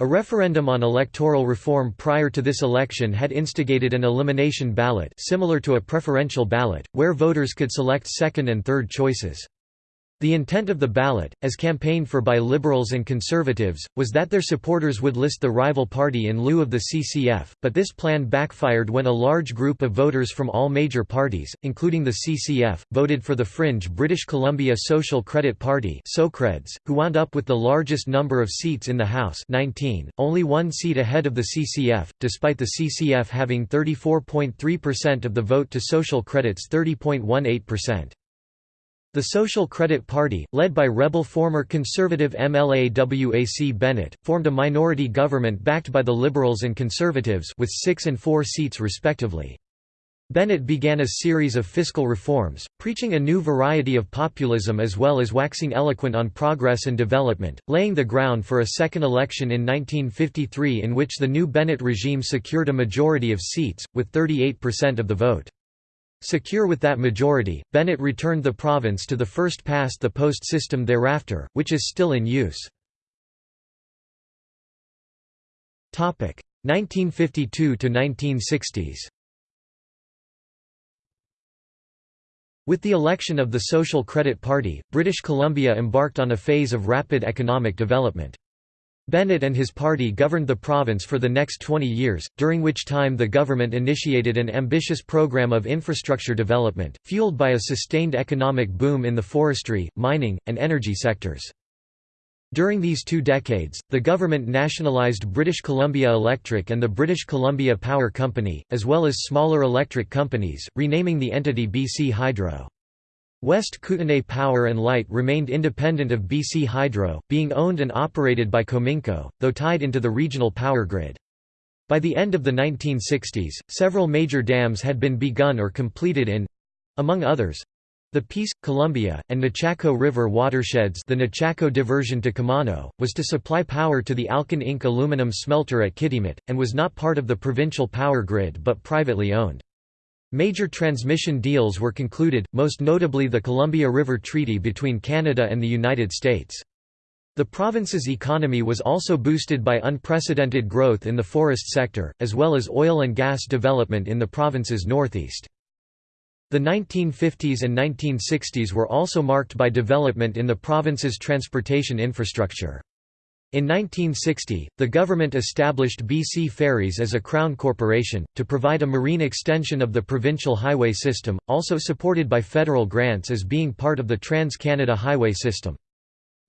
A referendum on electoral reform prior to this election had instigated an elimination ballot similar to a preferential ballot, where voters could select second and third choices. The intent of the ballot, as campaigned for by Liberals and Conservatives, was that their supporters would list the rival party in lieu of the CCF, but this plan backfired when a large group of voters from all major parties, including the CCF, voted for the fringe British Columbia Social Credit Party who wound up with the largest number of seats in the House 19, only one seat ahead of the CCF, despite the CCF having 34.3% of the vote to Social Credit's 30.18%. The Social Credit Party, led by rebel former Conservative MLA W.A.C. Bennett, formed a minority government backed by the Liberals and Conservatives with six and four seats respectively. Bennett began a series of fiscal reforms, preaching a new variety of populism as well as waxing eloquent on progress and development, laying the ground for a second election in 1953 in which the new Bennett regime secured a majority of seats, with 38% of the vote. Secure with that majority, Bennett returned the province to the first-past-the-post system thereafter, which is still in use. 1952–1960s With the election of the Social Credit Party, British Columbia embarked on a phase of rapid economic development. Bennett and his party governed the province for the next 20 years, during which time the government initiated an ambitious program of infrastructure development, fueled by a sustained economic boom in the forestry, mining, and energy sectors. During these two decades, the government nationalised British Columbia Electric and the British Columbia Power Company, as well as smaller electric companies, renaming the entity BC Hydro. West Kootenay Power and Light remained independent of BC Hydro, being owned and operated by Cominco, though tied into the regional power grid. By the end of the 1960s, several major dams had been begun or completed in—among others, the Peace, Columbia, and Nechako River watersheds the Nechako diversion to Kemano, was to supply power to the Alcan Inc. aluminum smelter at Kitimat, and was not part of the provincial power grid but privately owned. Major transmission deals were concluded, most notably the Columbia River Treaty between Canada and the United States. The province's economy was also boosted by unprecedented growth in the forest sector, as well as oil and gas development in the province's northeast. The 1950s and 1960s were also marked by development in the province's transportation infrastructure. In 1960, the government established BC Ferries as a Crown corporation, to provide a marine extension of the provincial highway system, also supported by federal grants as being part of the Trans-Canada Highway System.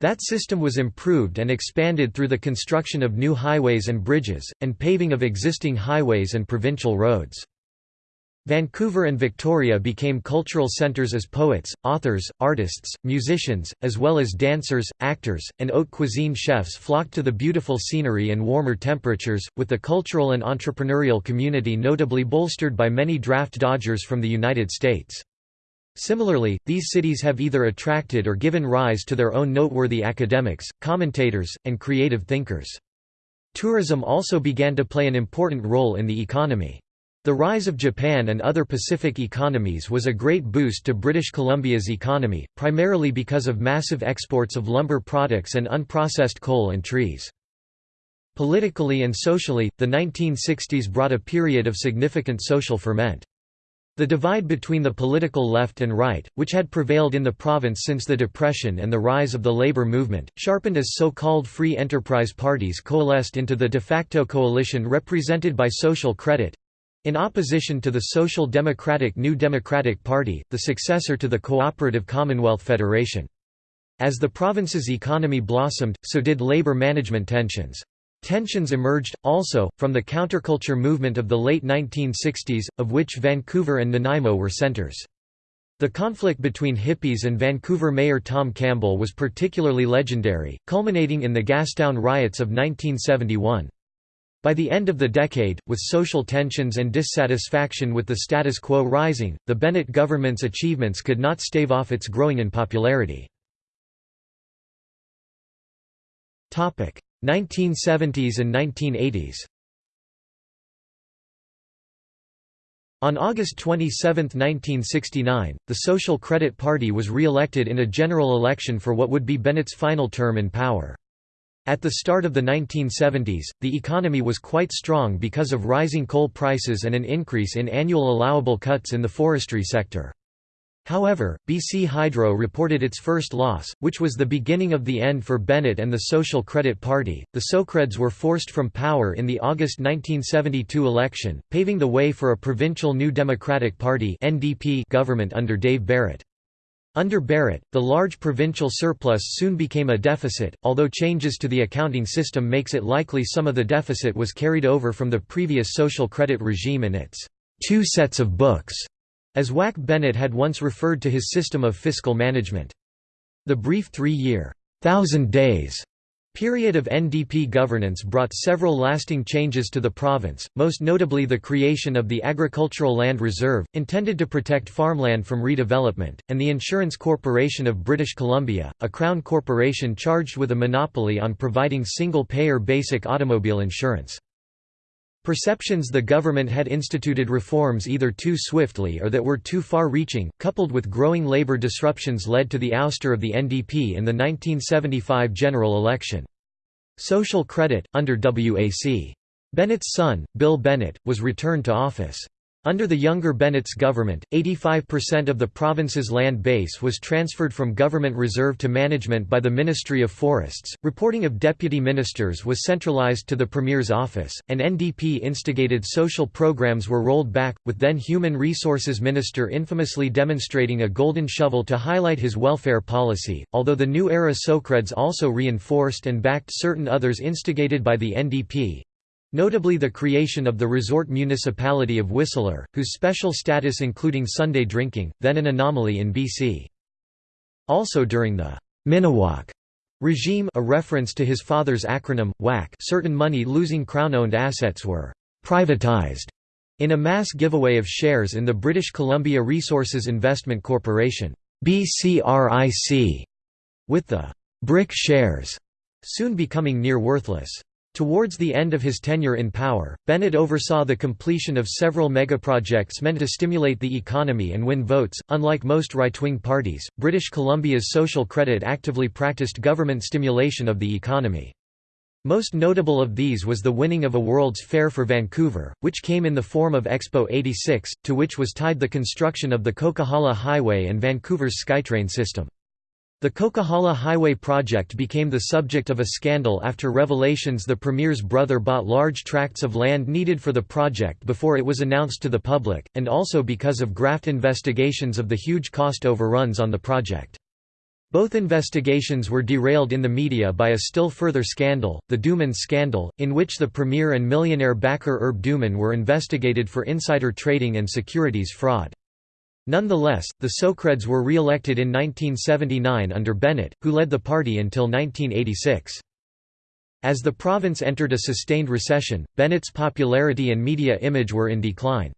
That system was improved and expanded through the construction of new highways and bridges, and paving of existing highways and provincial roads. Vancouver and Victoria became cultural centres as poets, authors, artists, musicians, as well as dancers, actors, and haute cuisine chefs flocked to the beautiful scenery and warmer temperatures, with the cultural and entrepreneurial community notably bolstered by many draft dodgers from the United States. Similarly, these cities have either attracted or given rise to their own noteworthy academics, commentators, and creative thinkers. Tourism also began to play an important role in the economy. The rise of Japan and other Pacific economies was a great boost to British Columbia's economy, primarily because of massive exports of lumber products and unprocessed coal and trees. Politically and socially, the 1960s brought a period of significant social ferment. The divide between the political left and right, which had prevailed in the province since the Depression and the rise of the labor movement, sharpened as so-called free enterprise parties coalesced into the de facto coalition represented by Social Credit—in opposition to the Social Democratic New Democratic Party, the successor to the Cooperative Commonwealth Federation. As the province's economy blossomed, so did labor management tensions. Tensions emerged, also, from the counterculture movement of the late 1960s, of which Vancouver and Nanaimo were centres. The conflict between hippies and Vancouver Mayor Tom Campbell was particularly legendary, culminating in the Gastown riots of 1971. By the end of the decade, with social tensions and dissatisfaction with the status quo rising, the Bennett government's achievements could not stave off its growing in popularity. 1970s and 1980s On August 27, 1969, the Social Credit Party was re-elected in a general election for what would be Bennett's final term in power. At the start of the 1970s, the economy was quite strong because of rising coal prices and an increase in annual allowable cuts in the forestry sector. However, BC Hydro reported its first loss, which was the beginning of the end for Bennett and the Social Credit Party. The Socreds were forced from power in the August 1972 election, paving the way for a provincial New Democratic Party (NDP) government under Dave Barrett. Under Barrett, the large provincial surplus soon became a deficit, although changes to the accounting system makes it likely some of the deficit was carried over from the previous social credit regime and its two sets of books as Wack Bennett had once referred to his system of fiscal management. The brief three-year, thousand days period of NDP governance brought several lasting changes to the province, most notably the creation of the Agricultural Land Reserve, intended to protect farmland from redevelopment, and the Insurance Corporation of British Columbia, a crown corporation charged with a monopoly on providing single-payer basic automobile insurance. Perceptions the government had instituted reforms either too swiftly or that were too far-reaching, coupled with growing labor disruptions led to the ouster of the NDP in the 1975 general election. Social Credit, under W.A.C. Bennett's son, Bill Bennett, was returned to office. Under the younger Bennett's government, 85% of the province's land base was transferred from government reserve to management by the Ministry of Forests. Reporting of deputy ministers was centralized to the Premier's office, and NDP instigated social programs were rolled back, with then Human Resources Minister infamously demonstrating a golden shovel to highlight his welfare policy, although the new era Socreds also reinforced and backed certain others instigated by the NDP. Notably the creation of the resort municipality of Whistler, whose special status including Sunday drinking, then an anomaly in BC. Also during the Mini-WAC regime a reference to his father's acronym, WAC certain money-losing Crown-owned assets were «privatized» in a mass giveaway of shares in the British Columbia Resources Investment Corporation BCRIC, with the «brick shares» soon becoming near worthless. Towards the end of his tenure in power, Bennett oversaw the completion of several megaprojects meant to stimulate the economy and win votes. Unlike most right wing parties, British Columbia's social credit actively practiced government stimulation of the economy. Most notable of these was the winning of a World's Fair for Vancouver, which came in the form of Expo 86, to which was tied the construction of the Coquihalla Highway and Vancouver's SkyTrain system. The Coquihalla Highway project became the subject of a scandal after revelations the premier's brother bought large tracts of land needed for the project before it was announced to the public, and also because of graft investigations of the huge cost overruns on the project. Both investigations were derailed in the media by a still further scandal, the Doman scandal, in which the premier and millionaire backer Herb Doman were investigated for insider trading and securities fraud. Nonetheless, the Socreds were re-elected in 1979 under Bennett, who led the party until 1986. As the province entered a sustained recession, Bennett's popularity and media image were in decline.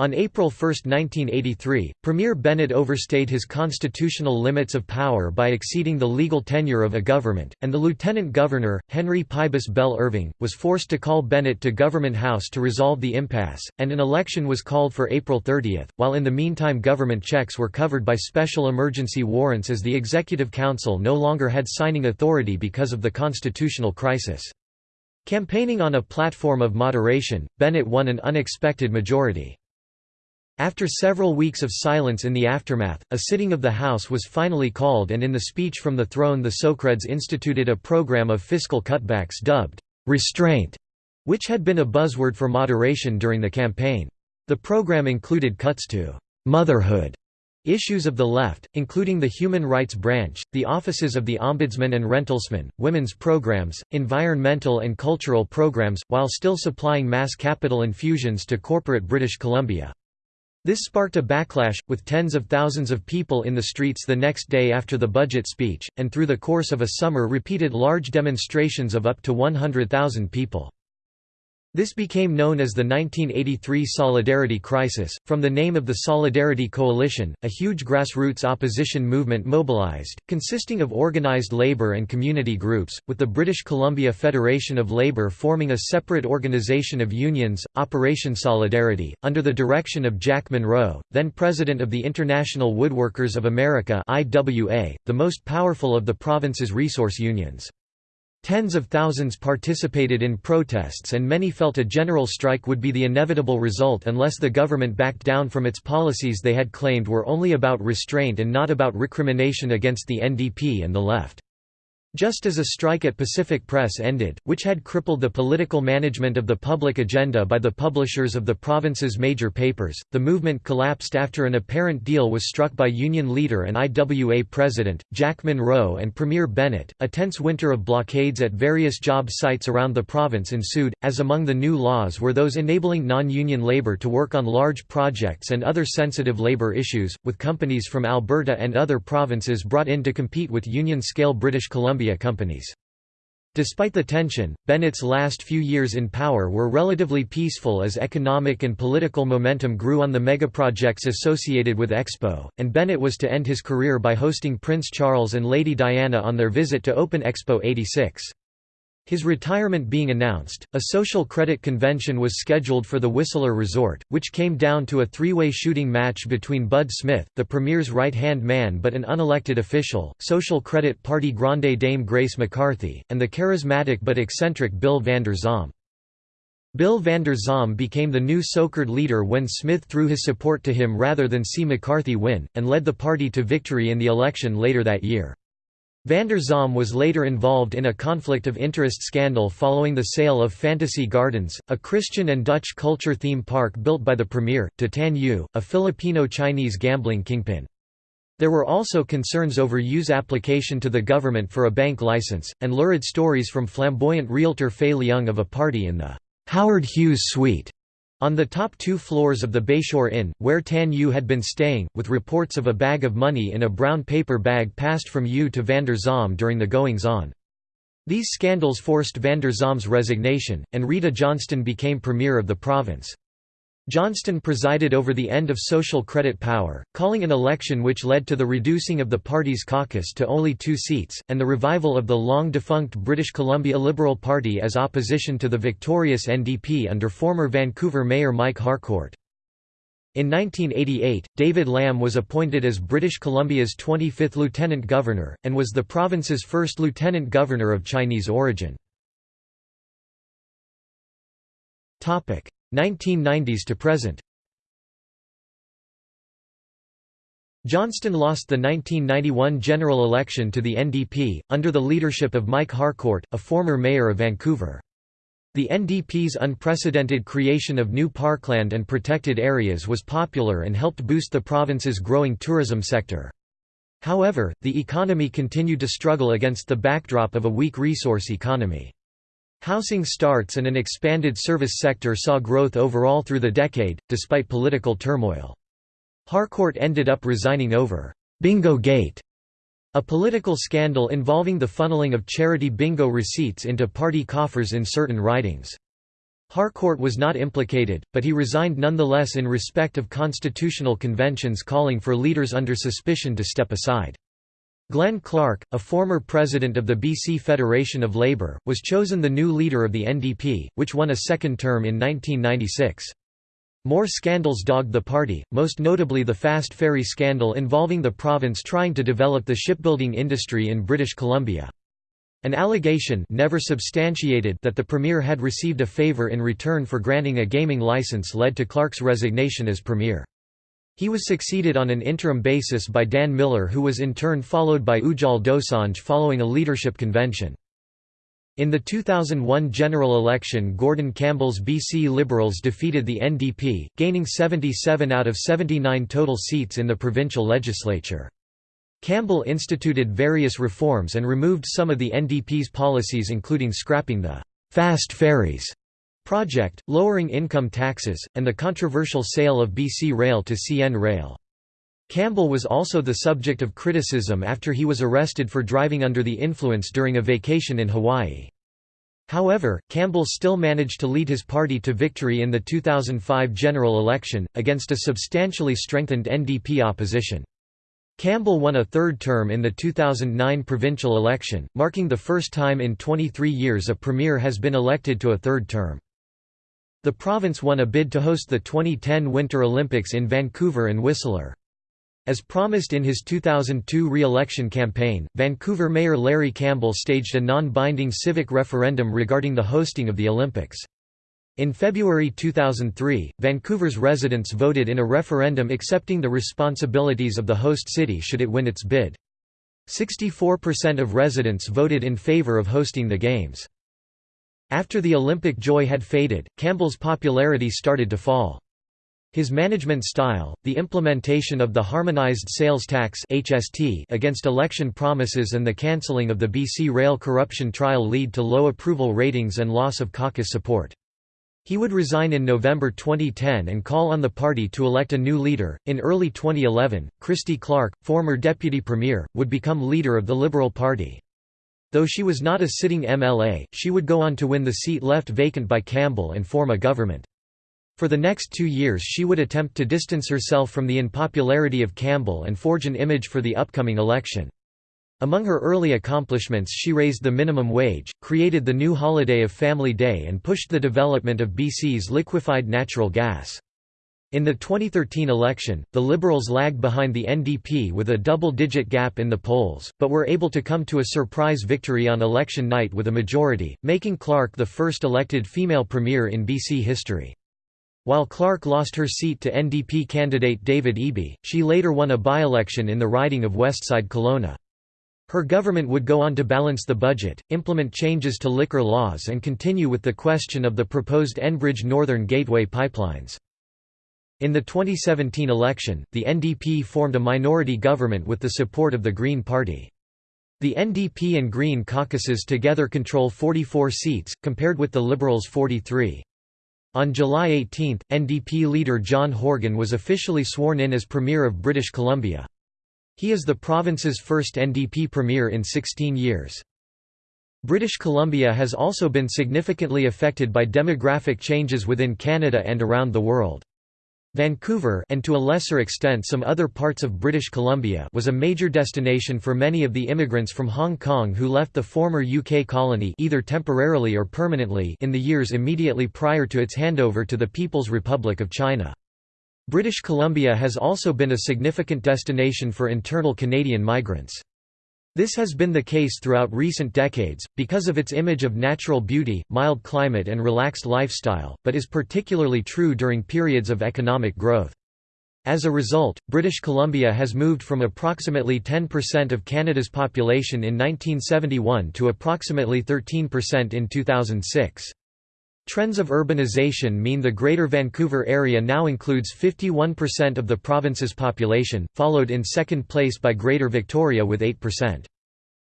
On April 1, 1983, Premier Bennett overstayed his constitutional limits of power by exceeding the legal tenure of a government, and the lieutenant governor, Henry Pybus Bell Irving, was forced to call Bennett to Government House to resolve the impasse, and an election was called for April 30, while in the meantime government checks were covered by special emergency warrants as the Executive Council no longer had signing authority because of the constitutional crisis. Campaigning on a platform of moderation, Bennett won an unexpected majority. After several weeks of silence in the aftermath, a sitting of the House was finally called and in the speech from the throne the Socreds instituted a program of fiscal cutbacks dubbed, "'restraint' which had been a buzzword for moderation during the campaign. The program included cuts to "'motherhood' Issues of the left, including the Human Rights Branch, the offices of the Ombudsman and Rentalsman, women's programs, environmental and cultural programs, while still supplying mass capital infusions to corporate British Columbia. This sparked a backlash, with tens of thousands of people in the streets the next day after the budget speech, and through the course of a summer repeated large demonstrations of up to 100,000 people. This became known as the 1983 Solidarity Crisis, from the name of the Solidarity Coalition, a huge grassroots opposition movement mobilized, consisting of organized labor and community groups, with the British Columbia Federation of Labour forming a separate organization of unions, Operation Solidarity, under the direction of Jack Munro, then president of the International Woodworkers of America IWA, the most powerful of the province's resource unions. Tens of thousands participated in protests and many felt a general strike would be the inevitable result unless the government backed down from its policies they had claimed were only about restraint and not about recrimination against the NDP and the left. Just as a strike at Pacific Press ended, which had crippled the political management of the public agenda by the publishers of the province's major papers, the movement collapsed after an apparent deal was struck by union leader and IWA president, Jack Munro and Premier Bennett. A tense winter of blockades at various job sites around the province ensued, as among the new laws were those enabling non-union labor to work on large projects and other sensitive labor issues, with companies from Alberta and other provinces brought in to compete with union-scale British Columbia Columbia companies. Despite the tension, Bennett's last few years in power were relatively peaceful as economic and political momentum grew on the megaprojects associated with Expo, and Bennett was to end his career by hosting Prince Charles and Lady Diana on their visit to open Expo 86. His retirement being announced, a social credit convention was scheduled for the Whistler Resort, which came down to a three-way shooting match between Bud Smith, the premier's right-hand man but an unelected official, Social Credit Party Grande Dame Grace McCarthy, and the charismatic but eccentric Bill Vander Zalm. Bill Vander Zalm became the new Socred leader when Smith threw his support to him rather than see McCarthy win, and led the party to victory in the election later that year. Vander Zalm was later involved in a conflict of interest scandal following the sale of Fantasy Gardens, a Christian and Dutch culture theme park built by the premier, to Tan Yu, a Filipino-Chinese gambling kingpin. There were also concerns over Yu's application to the government for a bank license, and lurid stories from flamboyant realtor Faye Leung of a party in the Howard Hughes suite on the top two floors of the Bayshore Inn, where Tan Yu had been staying, with reports of a bag of money in a brown paper bag passed from Yu to Vander Zalm during the goings-on. These scandals forced Vander Zalm's resignation, and Rita Johnston became premier of the province. Johnston presided over the end of social credit power, calling an election which led to the reducing of the party's caucus to only two seats, and the revival of the long-defunct British Columbia Liberal Party as opposition to the victorious NDP under former Vancouver Mayor Mike Harcourt. In 1988, David Lam was appointed as British Columbia's 25th Lieutenant Governor, and was the province's first Lieutenant Governor of Chinese origin. 1990s to present Johnston lost the 1991 general election to the NDP, under the leadership of Mike Harcourt, a former mayor of Vancouver. The NDP's unprecedented creation of new parkland and protected areas was popular and helped boost the province's growing tourism sector. However, the economy continued to struggle against the backdrop of a weak resource economy. Housing starts and an expanded service sector saw growth overall through the decade, despite political turmoil. Harcourt ended up resigning over «Bingo Gate», a political scandal involving the funneling of charity bingo receipts into party coffers in certain ridings. Harcourt was not implicated, but he resigned nonetheless in respect of constitutional conventions calling for leaders under suspicion to step aside. Glenn Clark, a former president of the BC Federation of Labour, was chosen the new leader of the NDP, which won a second term in 1996. More scandals dogged the party, most notably the fast ferry scandal involving the province trying to develop the shipbuilding industry in British Columbia. An allegation never substantiated that the premier had received a favour in return for granting a gaming license led to Clark's resignation as premier. He was succeeded on an interim basis by Dan Miller who was in turn followed by Ujjal Dosanjh following a leadership convention. In the 2001 general election Gordon Campbell's BC Liberals defeated the NDP, gaining 77 out of 79 total seats in the provincial legislature. Campbell instituted various reforms and removed some of the NDP's policies including scrapping the «fast ferries» project, lowering income taxes, and the controversial sale of BC Rail to CN Rail. Campbell was also the subject of criticism after he was arrested for driving under the influence during a vacation in Hawaii. However, Campbell still managed to lead his party to victory in the 2005 general election, against a substantially strengthened NDP opposition. Campbell won a third term in the 2009 provincial election, marking the first time in 23 years a premier has been elected to a third term. The province won a bid to host the 2010 Winter Olympics in Vancouver and Whistler. As promised in his 2002 re-election campaign, Vancouver Mayor Larry Campbell staged a non-binding civic referendum regarding the hosting of the Olympics. In February 2003, Vancouver's residents voted in a referendum accepting the responsibilities of the host city should it win its bid. 64% of residents voted in favour of hosting the Games. After the Olympic joy had faded, Campbell's popularity started to fall. His management style, the implementation of the Harmonized Sales Tax against election promises and the cancelling of the BC Rail corruption trial lead to low approval ratings and loss of caucus support. He would resign in November 2010 and call on the party to elect a new leader. In early 2011, Christy Clark, former deputy premier, would become leader of the Liberal Party. Though she was not a sitting MLA, she would go on to win the seat left vacant by Campbell and form a government. For the next two years she would attempt to distance herself from the unpopularity of Campbell and forge an image for the upcoming election. Among her early accomplishments she raised the minimum wage, created the new holiday of Family Day and pushed the development of BC's liquefied natural gas. In the 2013 election, the Liberals lagged behind the NDP with a double-digit gap in the polls, but were able to come to a surprise victory on election night with a majority, making Clark the first elected female premier in BC history. While Clark lost her seat to NDP candidate David Eby, she later won a by-election in the riding of Westside Kelowna. Her government would go on to balance the budget, implement changes to liquor laws and continue with the question of the proposed Enbridge Northern Gateway pipelines. In the 2017 election, the NDP formed a minority government with the support of the Green Party. The NDP and Green caucuses together control 44 seats, compared with the Liberals' 43. On July 18, NDP leader John Horgan was officially sworn in as Premier of British Columbia. He is the province's first NDP Premier in 16 years. British Columbia has also been significantly affected by demographic changes within Canada and around the world. Vancouver and to a lesser extent some other parts of British Columbia was a major destination for many of the immigrants from Hong Kong who left the former UK colony either temporarily or permanently in the years immediately prior to its handover to the People's Republic of China. British Columbia has also been a significant destination for internal Canadian migrants. This has been the case throughout recent decades, because of its image of natural beauty, mild climate and relaxed lifestyle, but is particularly true during periods of economic growth. As a result, British Columbia has moved from approximately 10% of Canada's population in 1971 to approximately 13% in 2006. Trends of urbanization mean the Greater Vancouver area now includes 51% of the province's population, followed in second place by Greater Victoria with 8%.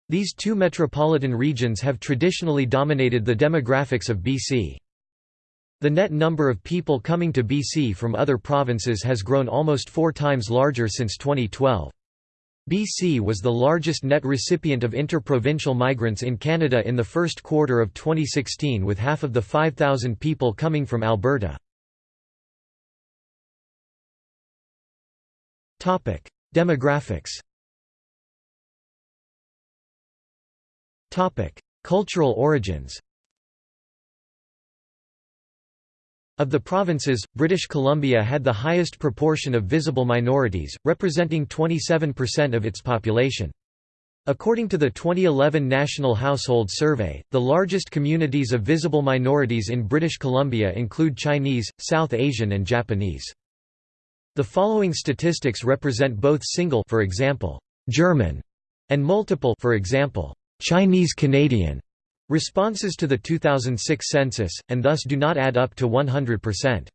These two metropolitan regions have traditionally dominated the demographics of BC. The net number of people coming to BC from other provinces has grown almost four times larger since 2012. BC was the largest net recipient of interprovincial migrants in Canada in the first quarter of 2016 with half of the 5,000 people coming from Alberta. Demographics Cultural origins Of the provinces, British Columbia had the highest proportion of visible minorities, representing 27% of its population. According to the 2011 National Household Survey, the largest communities of visible minorities in British Columbia include Chinese, South Asian and Japanese. The following statistics represent both single for example, German, and multiple for example, Chinese Canadian responses to the 2006 census, and thus do not add up to 100%.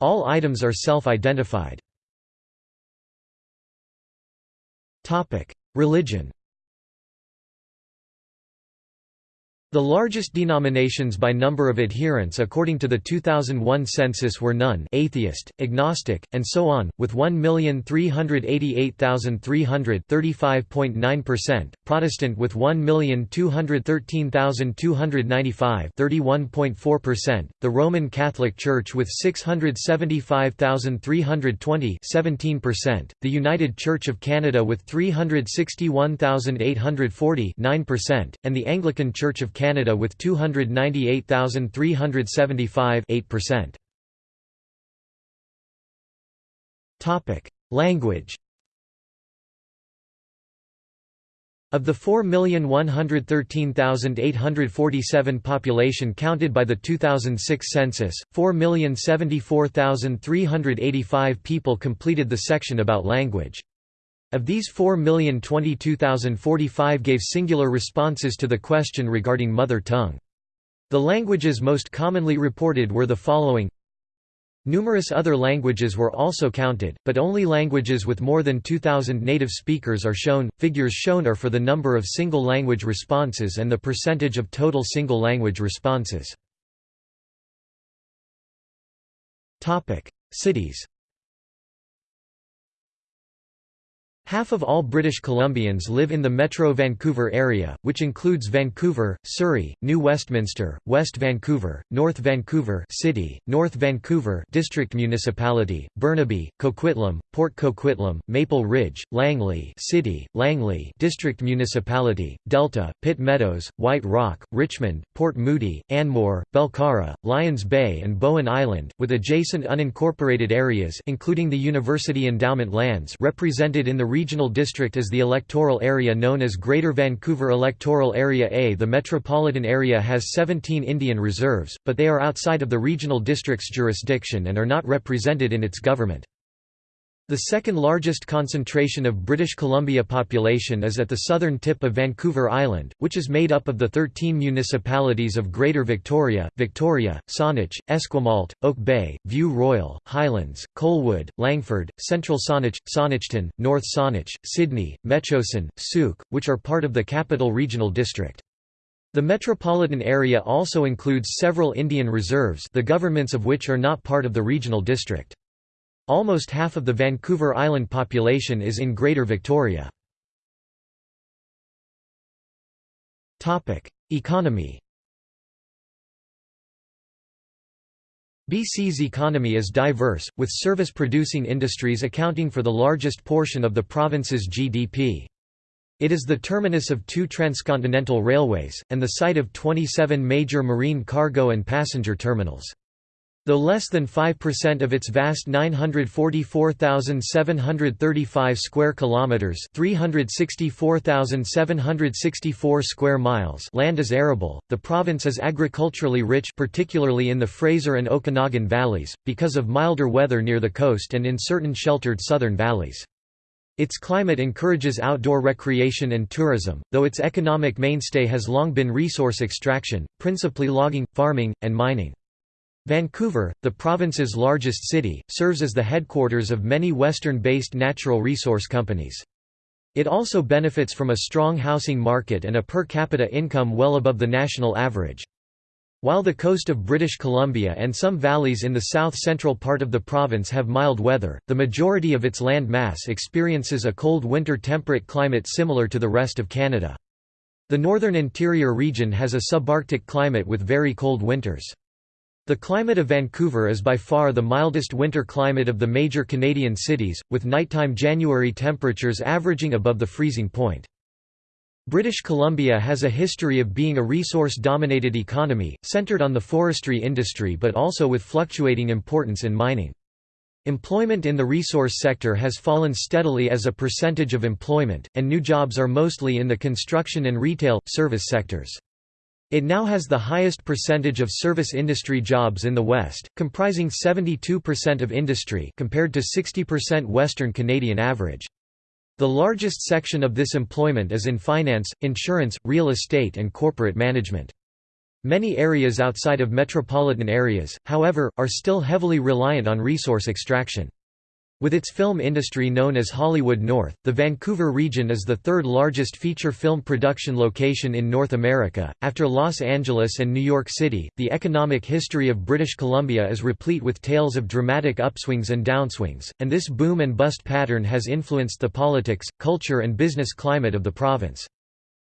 All items are self-identified. Religion The largest denominations by number of adherents according to the 2001 census were none atheist, agnostic, and so on, with 1,388,300 Protestant with 1,213,295 the Roman Catholic Church with 675,320 the United Church of Canada with 361,840 and the Anglican Church of Canada with 298,375 8%. Topic: Language Of the 4,113,847 population counted by the 2006 census, 4,074,385 people completed the section about language. Of these 4,022,045 gave singular responses to the question regarding mother tongue. The languages most commonly reported were the following Numerous other languages were also counted, but only languages with more than 2,000 native speakers are shown. Figures shown are for the number of single language responses and the percentage of total single language responses. Cities Half of all British Columbians live in the Metro Vancouver area, which includes Vancouver, Surrey, New Westminster, West Vancouver, North Vancouver City, North Vancouver District Municipality, Burnaby, Coquitlam, Port Coquitlam, Maple Ridge, Langley City, Langley District Municipality, Delta, Pitt Meadows, White Rock, Richmond, Port Moody, Anmore, Belcarra, Lions Bay and Bowen Island, with adjacent unincorporated areas including the University Endowment lands represented in the regional district is the electoral area known as Greater Vancouver Electoral Area A. The metropolitan area has 17 Indian reserves, but they are outside of the regional district's jurisdiction and are not represented in its government. The second largest concentration of British Columbia population is at the southern tip of Vancouver Island, which is made up of the 13 municipalities of Greater Victoria, Victoria, Saanich, Esquimalt, Oak Bay, View Royal, Highlands, Colwood, Langford, Central Saanich, Saanichton, North Saanich, Sidney, Metchosin, Sooke, which are part of the Capital Regional District. The metropolitan area also includes several Indian reserves the governments of which are not part of the regional district. Almost half of the Vancouver Island population is in Greater Victoria. Economy BC's economy is diverse, with service-producing industries accounting for the largest portion of the province's GDP. It is the terminus of two transcontinental railways, and the site of 27 major marine cargo and passenger terminals. Though less than 5% of its vast 944,735 square kilometers, 364,764 square miles land is arable, the province is agriculturally rich particularly in the Fraser and Okanagan valleys because of milder weather near the coast and in certain sheltered southern valleys. Its climate encourages outdoor recreation and tourism, though its economic mainstay has long been resource extraction, principally logging, farming, and mining. Vancouver, the province's largest city, serves as the headquarters of many Western-based natural resource companies. It also benefits from a strong housing market and a per capita income well above the national average. While the coast of British Columbia and some valleys in the south-central part of the province have mild weather, the majority of its land mass experiences a cold winter temperate climate similar to the rest of Canada. The northern interior region has a subarctic climate with very cold winters. The climate of Vancouver is by far the mildest winter climate of the major Canadian cities, with nighttime January temperatures averaging above the freezing point. British Columbia has a history of being a resource-dominated economy, centred on the forestry industry but also with fluctuating importance in mining. Employment in the resource sector has fallen steadily as a percentage of employment, and new jobs are mostly in the construction and retail, service sectors. It now has the highest percentage of service industry jobs in the West, comprising 72% of industry compared to 60% Western Canadian average. The largest section of this employment is in finance, insurance, real estate and corporate management. Many areas outside of metropolitan areas, however, are still heavily reliant on resource extraction. With its film industry known as Hollywood North, the Vancouver region is the third largest feature film production location in North America. After Los Angeles and New York City, the economic history of British Columbia is replete with tales of dramatic upswings and downswings, and this boom and bust pattern has influenced the politics, culture, and business climate of the province.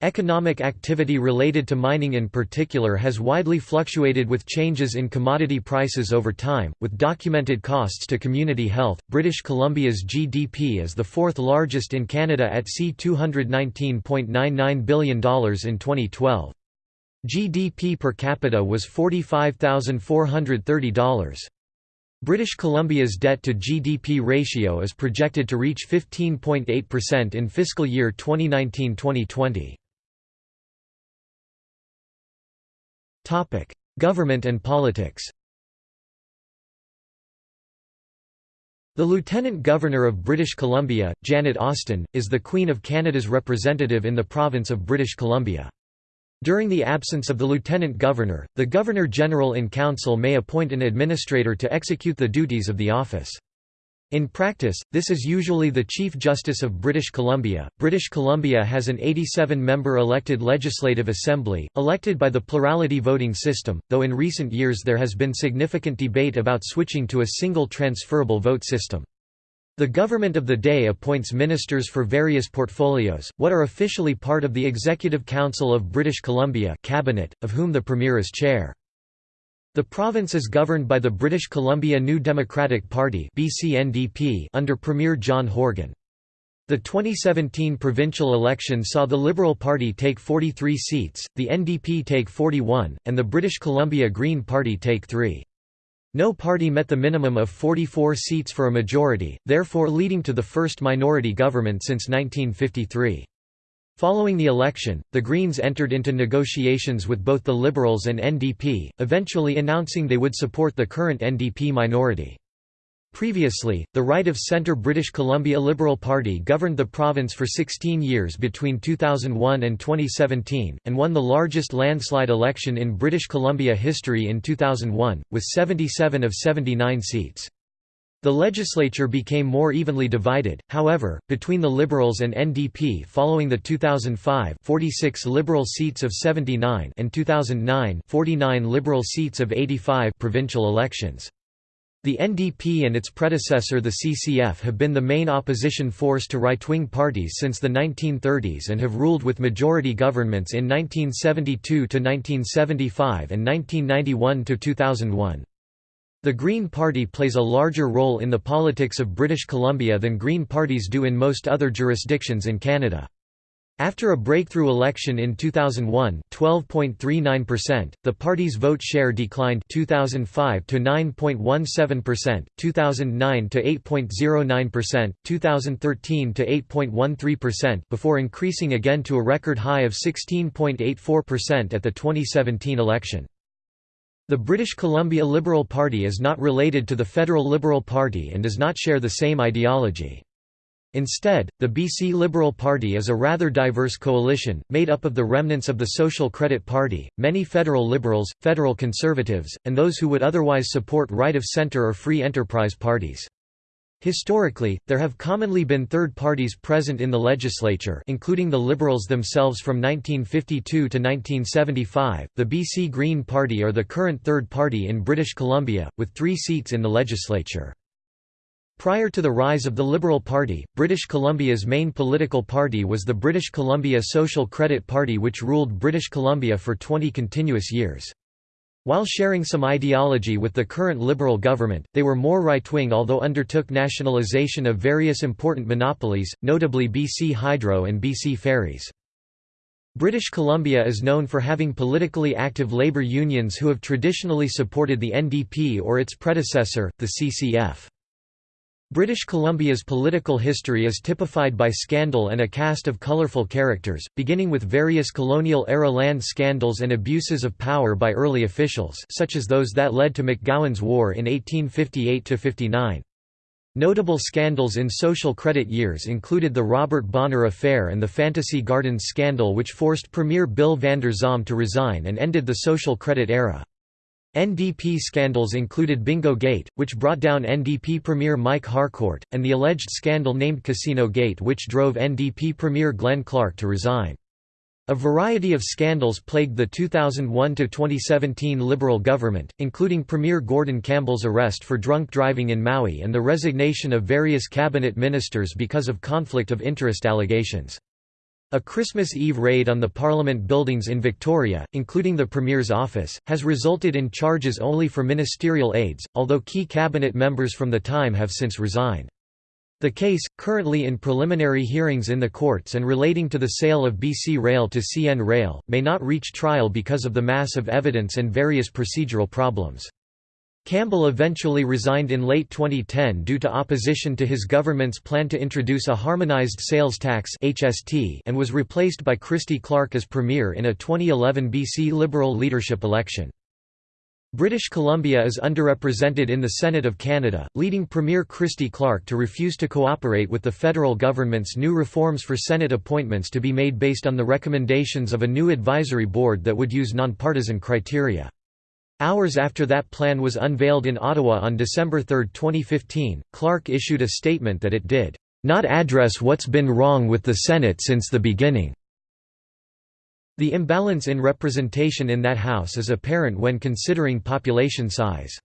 Economic activity related to mining in particular has widely fluctuated with changes in commodity prices over time, with documented costs to community health. British Columbia's GDP is the fourth largest in Canada at C$219.99 billion in 2012. GDP per capita was $45,430. British Columbia's debt-to-GDP ratio is projected to reach 15.8% in fiscal year 2019-2020. Topic: Government and politics. The Lieutenant Governor of British Columbia, Janet Austin, is the Queen of Canada's representative in the province of British Columbia. During the absence of the Lieutenant Governor, the Governor-General in Council may appoint an administrator to execute the duties of the office. In practice, this is usually the Chief Justice of British Columbia. British Columbia has an 87 member elected Legislative Assembly, elected by the plurality voting system, though in recent years there has been significant debate about switching to a single transferable vote system. The government of the day appoints ministers for various portfolios, what are officially part of the Executive Council of British Columbia cabinet, of whom the Premier is chair. The province is governed by the British Columbia New Democratic Party under Premier John Horgan. The 2017 provincial election saw the Liberal Party take 43 seats, the NDP take 41, and the British Columbia Green Party take 3. No party met the minimum of 44 seats for a majority, therefore leading to the first minority government since 1953. Following the election, the Greens entered into negotiations with both the Liberals and NDP, eventually announcing they would support the current NDP minority. Previously, the right-of-centre British Columbia Liberal Party governed the province for 16 years between 2001 and 2017, and won the largest landslide election in British Columbia history in 2001, with 77 of 79 seats. The legislature became more evenly divided, however, between the Liberals and NDP following the 2005 46 Liberal seats of 79 and 2009 49 Liberal seats of 85 provincial elections. The NDP and its predecessor the CCF have been the main opposition force to right-wing parties since the 1930s and have ruled with majority governments in 1972 to 1975 and 1991–2001. The Green Party plays a larger role in the politics of British Columbia than Green parties do in most other jurisdictions in Canada. After a breakthrough election in 2001, 12.39%, the party's vote share declined 2005 to 9.17%, 2009 to 8.09%, 2013 to 8.13% before increasing again to a record high of 16.84% at the 2017 election. The British Columbia Liberal Party is not related to the Federal Liberal Party and does not share the same ideology. Instead, the BC Liberal Party is a rather diverse coalition, made up of the remnants of the Social Credit Party, many federal liberals, federal conservatives, and those who would otherwise support right-of-centre or free enterprise parties. Historically, there have commonly been third parties present in the legislature including the Liberals themselves from 1952 to 1975, the BC Green Party are the current third party in British Columbia, with three seats in the legislature. Prior to the rise of the Liberal Party, British Columbia's main political party was the British Columbia Social Credit Party which ruled British Columbia for 20 continuous years. While sharing some ideology with the current Liberal government, they were more right-wing although undertook nationalisation of various important monopolies, notably BC Hydro and BC Ferries. British Columbia is known for having politically active labour unions who have traditionally supported the NDP or its predecessor, the CCF. British Columbia's political history is typified by scandal and a cast of colourful characters, beginning with various colonial-era land scandals and abuses of power by early officials such as those that led to McGowan's War in 1858–59. Notable scandals in social credit years included the Robert Bonner affair and the Fantasy Gardens scandal which forced Premier Bill Vander Zalm to resign and ended the social credit era. NDP scandals included Bingo Gate, which brought down NDP Premier Mike Harcourt, and the alleged scandal named Casino Gate which drove NDP Premier Glenn Clark to resign. A variety of scandals plagued the 2001–2017 Liberal government, including Premier Gordon Campbell's arrest for drunk driving in Maui and the resignation of various cabinet ministers because of conflict of interest allegations. A Christmas Eve raid on the Parliament buildings in Victoria, including the Premier's office, has resulted in charges only for ministerial aides, although key cabinet members from the time have since resigned. The case, currently in preliminary hearings in the courts and relating to the sale of BC Rail to CN Rail, may not reach trial because of the mass of evidence and various procedural problems. Campbell eventually resigned in late 2010 due to opposition to his government's plan to introduce a harmonized sales tax (HST) and was replaced by Christy Clark as premier in a 2011 BC Liberal leadership election. British Columbia is underrepresented in the Senate of Canada, leading Premier Christy Clark to refuse to cooperate with the federal government's new reforms for Senate appointments to be made based on the recommendations of a new advisory board that would use nonpartisan criteria. Hours after that plan was unveiled in Ottawa on December 3, 2015, Clark issued a statement that it did not address what's been wrong with the Senate since the beginning. The imbalance in representation in that House is apparent when considering population size.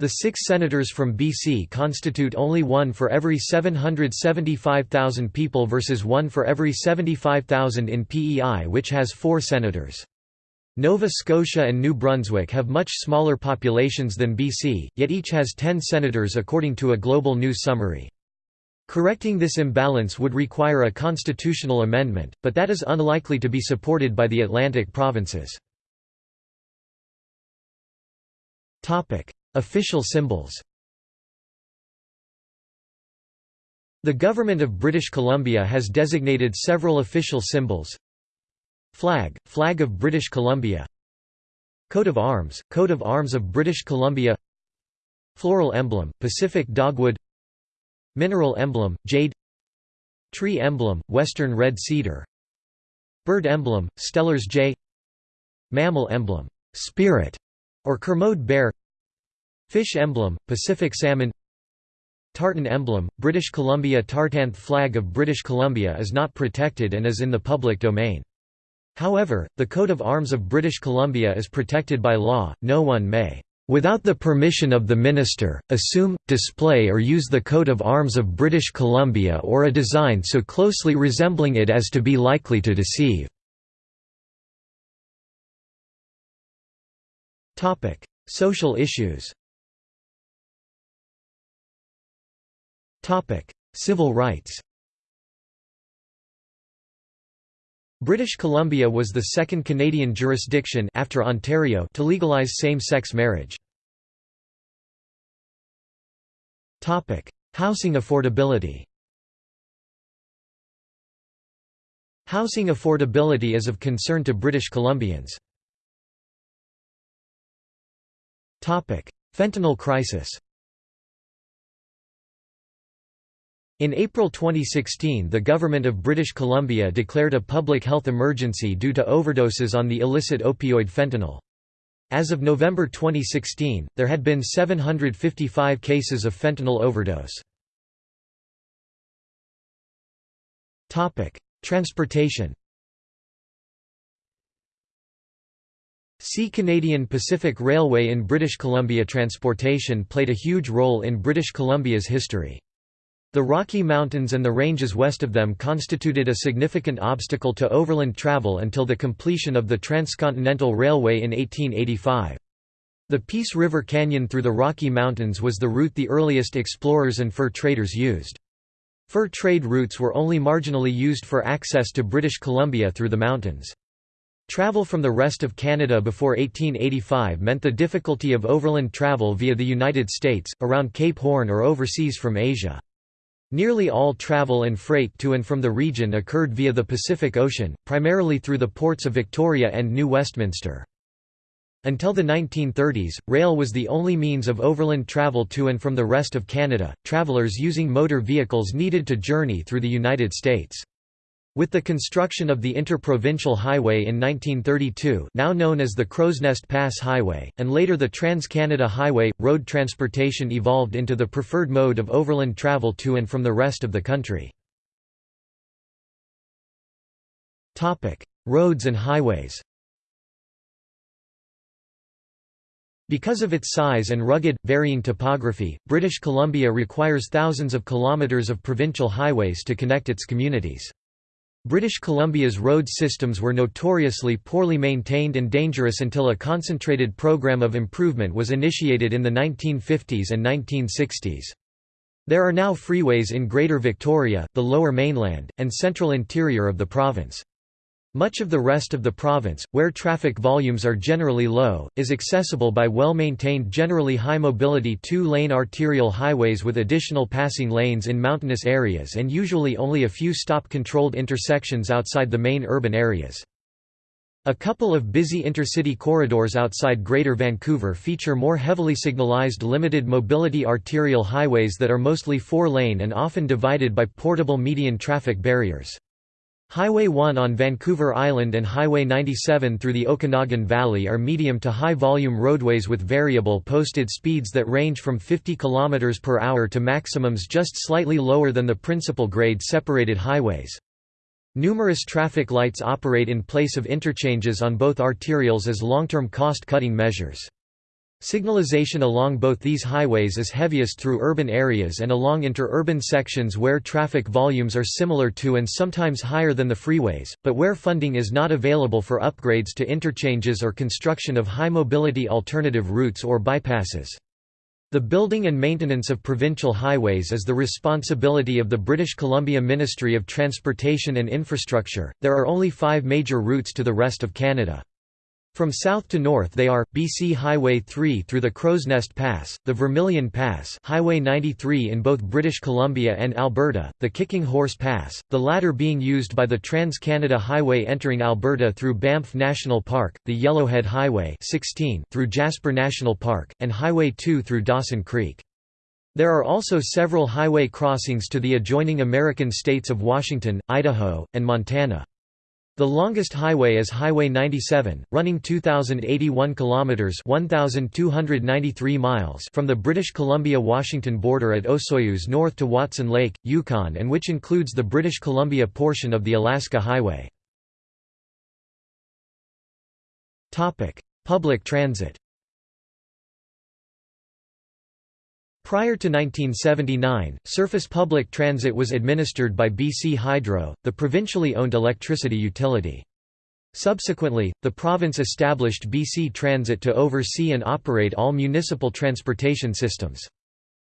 The six senators from BC constitute only one for every 775,000 people versus one for every 75,000 in PEI which has four senators. Nova Scotia and New Brunswick have much smaller populations than BC, yet each has 10 senators according to a Global News summary. Correcting this imbalance would require a constitutional amendment, but that is unlikely to be supported by the Atlantic provinces. Official symbols The Government of British Columbia has designated several official symbols Flag, Flag of British Columbia. Coat of Arms, Coat of Arms of British Columbia. Floral emblem, Pacific dogwood. Mineral emblem, jade. Tree emblem, western red cedar. Bird emblem, Steller's jay. Mammal emblem, spirit, or Kermode bear. Fish emblem, Pacific salmon. Tartan emblem, British Columbia Tartanth flag of British Columbia is not protected and is in the public domain. However, the coat of arms of British Columbia is protected by law, no one may without the permission of the minister, assume, display or use the coat of arms of British Columbia or a design so closely resembling it as to be likely to deceive." Social issues Civil rights British Columbia was the second Canadian jurisdiction after Ontario to legalize same-sex marriage. Topic: Housing affordability Housing affordability is of concern to British Columbians. Topic: Fentanyl crisis In April 2016 the Government of British Columbia declared a public health emergency due to overdoses on the illicit opioid fentanyl. As of November 2016, there had been 755 cases of fentanyl overdose. Transportation See Canadian Pacific Railway in British Columbia Transportation played a huge role in British Columbia's history. The Rocky Mountains and the ranges west of them constituted a significant obstacle to overland travel until the completion of the Transcontinental Railway in 1885. The Peace River Canyon through the Rocky Mountains was the route the earliest explorers and fur traders used. Fur trade routes were only marginally used for access to British Columbia through the mountains. Travel from the rest of Canada before 1885 meant the difficulty of overland travel via the United States, around Cape Horn or overseas from Asia. Nearly all travel and freight to and from the region occurred via the Pacific Ocean, primarily through the ports of Victoria and New Westminster. Until the 1930s, rail was the only means of overland travel to and from the rest of Canada, travelers using motor vehicles needed to journey through the United States. With the construction of the Interprovincial Highway in 1932 now known as the Crowsnest Pass Highway, and later the Trans-Canada Highway, road transportation evolved into the preferred mode of overland travel to and from the rest of the country. Roads and highways Because of its size and rugged, varying topography, British Columbia requires thousands of kilometres of provincial highways to connect its communities. British Columbia's road systems were notoriously poorly maintained and dangerous until a concentrated program of improvement was initiated in the 1950s and 1960s. There are now freeways in Greater Victoria, the Lower Mainland, and central interior of the province. Much of the rest of the province, where traffic volumes are generally low, is accessible by well-maintained generally high-mobility two-lane arterial highways with additional passing lanes in mountainous areas and usually only a few stop-controlled intersections outside the main urban areas. A couple of busy intercity corridors outside Greater Vancouver feature more heavily signalized limited mobility arterial highways that are mostly four-lane and often divided by portable median traffic barriers. Highway 1 on Vancouver Island and Highway 97 through the Okanagan Valley are medium to high volume roadways with variable posted speeds that range from 50 km per hour to maximums just slightly lower than the principal grade separated highways. Numerous traffic lights operate in place of interchanges on both arterials as long-term cost-cutting measures. Signalization along both these highways is heaviest through urban areas and along interurban sections where traffic volumes are similar to and sometimes higher than the freeways, but where funding is not available for upgrades to interchanges or construction of high-mobility alternative routes or bypasses. The building and maintenance of provincial highways is the responsibility of the British Columbia Ministry of Transportation and Infrastructure. There are only five major routes to the rest of Canada. From south to north they are, BC Highway 3 through the Crowsnest Pass, the Vermilion Pass Highway 93 in both British Columbia and Alberta, the Kicking Horse Pass, the latter being used by the Trans-Canada Highway entering Alberta through Banff National Park, the Yellowhead Highway 16 through Jasper National Park, and Highway 2 through Dawson Creek. There are also several highway crossings to the adjoining American states of Washington, Idaho, and Montana. The longest highway is Highway 97, running 2081 kilometers (1293 miles) from the British Columbia-Washington border at Osoyoos north to Watson Lake, Yukon and which includes the British Columbia portion of the Alaska Highway. Topic: Public transit. Prior to 1979, surface public transit was administered by BC Hydro, the provincially owned electricity utility. Subsequently, the province established BC Transit to oversee and operate all municipal transportation systems.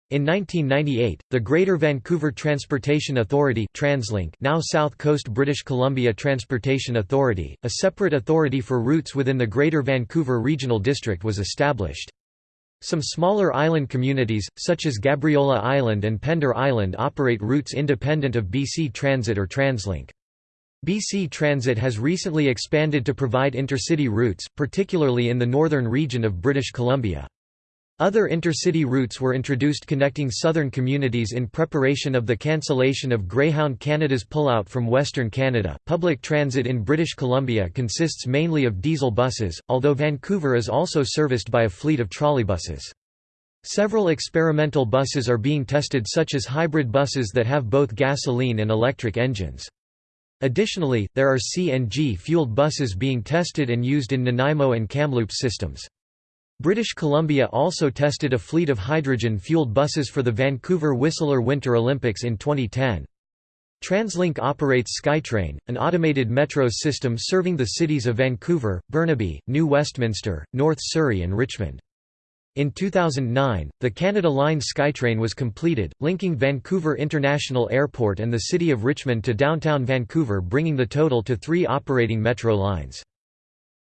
In 1998, the Greater Vancouver Transportation Authority TransLink now South Coast British Columbia Transportation Authority, a separate authority for routes within the Greater Vancouver Regional District was established. Some smaller island communities, such as Gabriola Island and Pender Island operate routes independent of BC Transit or TransLink. BC Transit has recently expanded to provide intercity routes, particularly in the northern region of British Columbia. Other intercity routes were introduced connecting southern communities in preparation of the cancellation of Greyhound Canada's pullout from Western Canada. Public transit in British Columbia consists mainly of diesel buses, although Vancouver is also serviced by a fleet of trolleybuses. Several experimental buses are being tested such as hybrid buses that have both gasoline and electric engines. Additionally, there are CNG-fueled buses being tested and used in Nanaimo and Kamloops systems. British Columbia also tested a fleet of hydrogen-fueled buses for the Vancouver Whistler Winter Olympics in 2010. TransLink operates SkyTrain, an automated metro system serving the cities of Vancouver, Burnaby, New Westminster, North Surrey and Richmond. In 2009, the Canada Line SkyTrain was completed, linking Vancouver International Airport and the city of Richmond to downtown Vancouver bringing the total to three operating metro lines.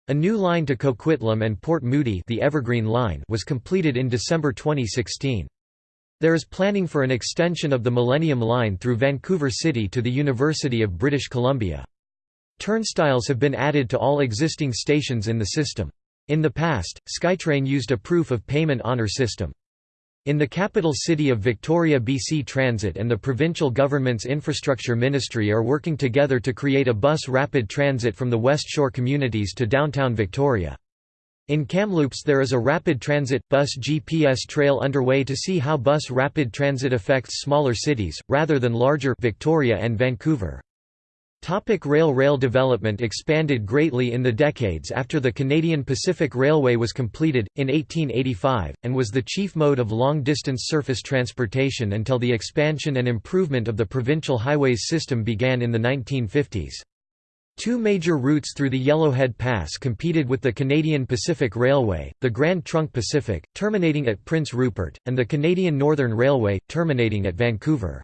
A new line to Coquitlam and Port Moody the Evergreen Line was completed in December 2016. There is planning for an extension of the Millennium Line through Vancouver City to the University of British Columbia. Turnstiles have been added to all existing stations in the system. In the past, SkyTrain used a proof of payment honour system. In the capital city of Victoria BC Transit and the provincial government's infrastructure ministry are working together to create a bus rapid transit from the West Shore communities to downtown Victoria. In Kamloops there is a rapid transit, bus GPS trail underway to see how bus rapid transit affects smaller cities, rather than larger Victoria and Vancouver. Topic rail Rail development expanded greatly in the decades after the Canadian Pacific Railway was completed, in 1885, and was the chief mode of long-distance surface transportation until the expansion and improvement of the provincial highways system began in the 1950s. Two major routes through the Yellowhead Pass competed with the Canadian Pacific Railway, the Grand Trunk Pacific, terminating at Prince Rupert, and the Canadian Northern Railway, terminating at Vancouver.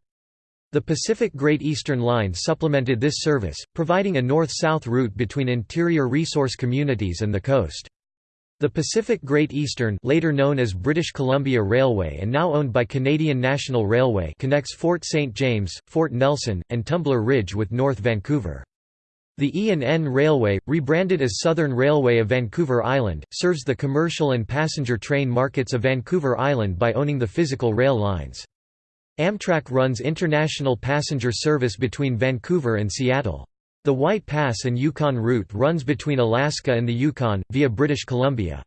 The Pacific Great Eastern Line supplemented this service, providing a north-south route between interior resource communities and the coast. The Pacific Great Eastern later known as British Columbia Railway and now owned by Canadian National Railway connects Fort St. James, Fort Nelson, and Tumbler Ridge with North Vancouver. The E&N Railway, rebranded as Southern Railway of Vancouver Island, serves the commercial and passenger train markets of Vancouver Island by owning the physical rail lines. Amtrak runs international passenger service between Vancouver and Seattle. The White Pass and Yukon route runs between Alaska and the Yukon, via British Columbia.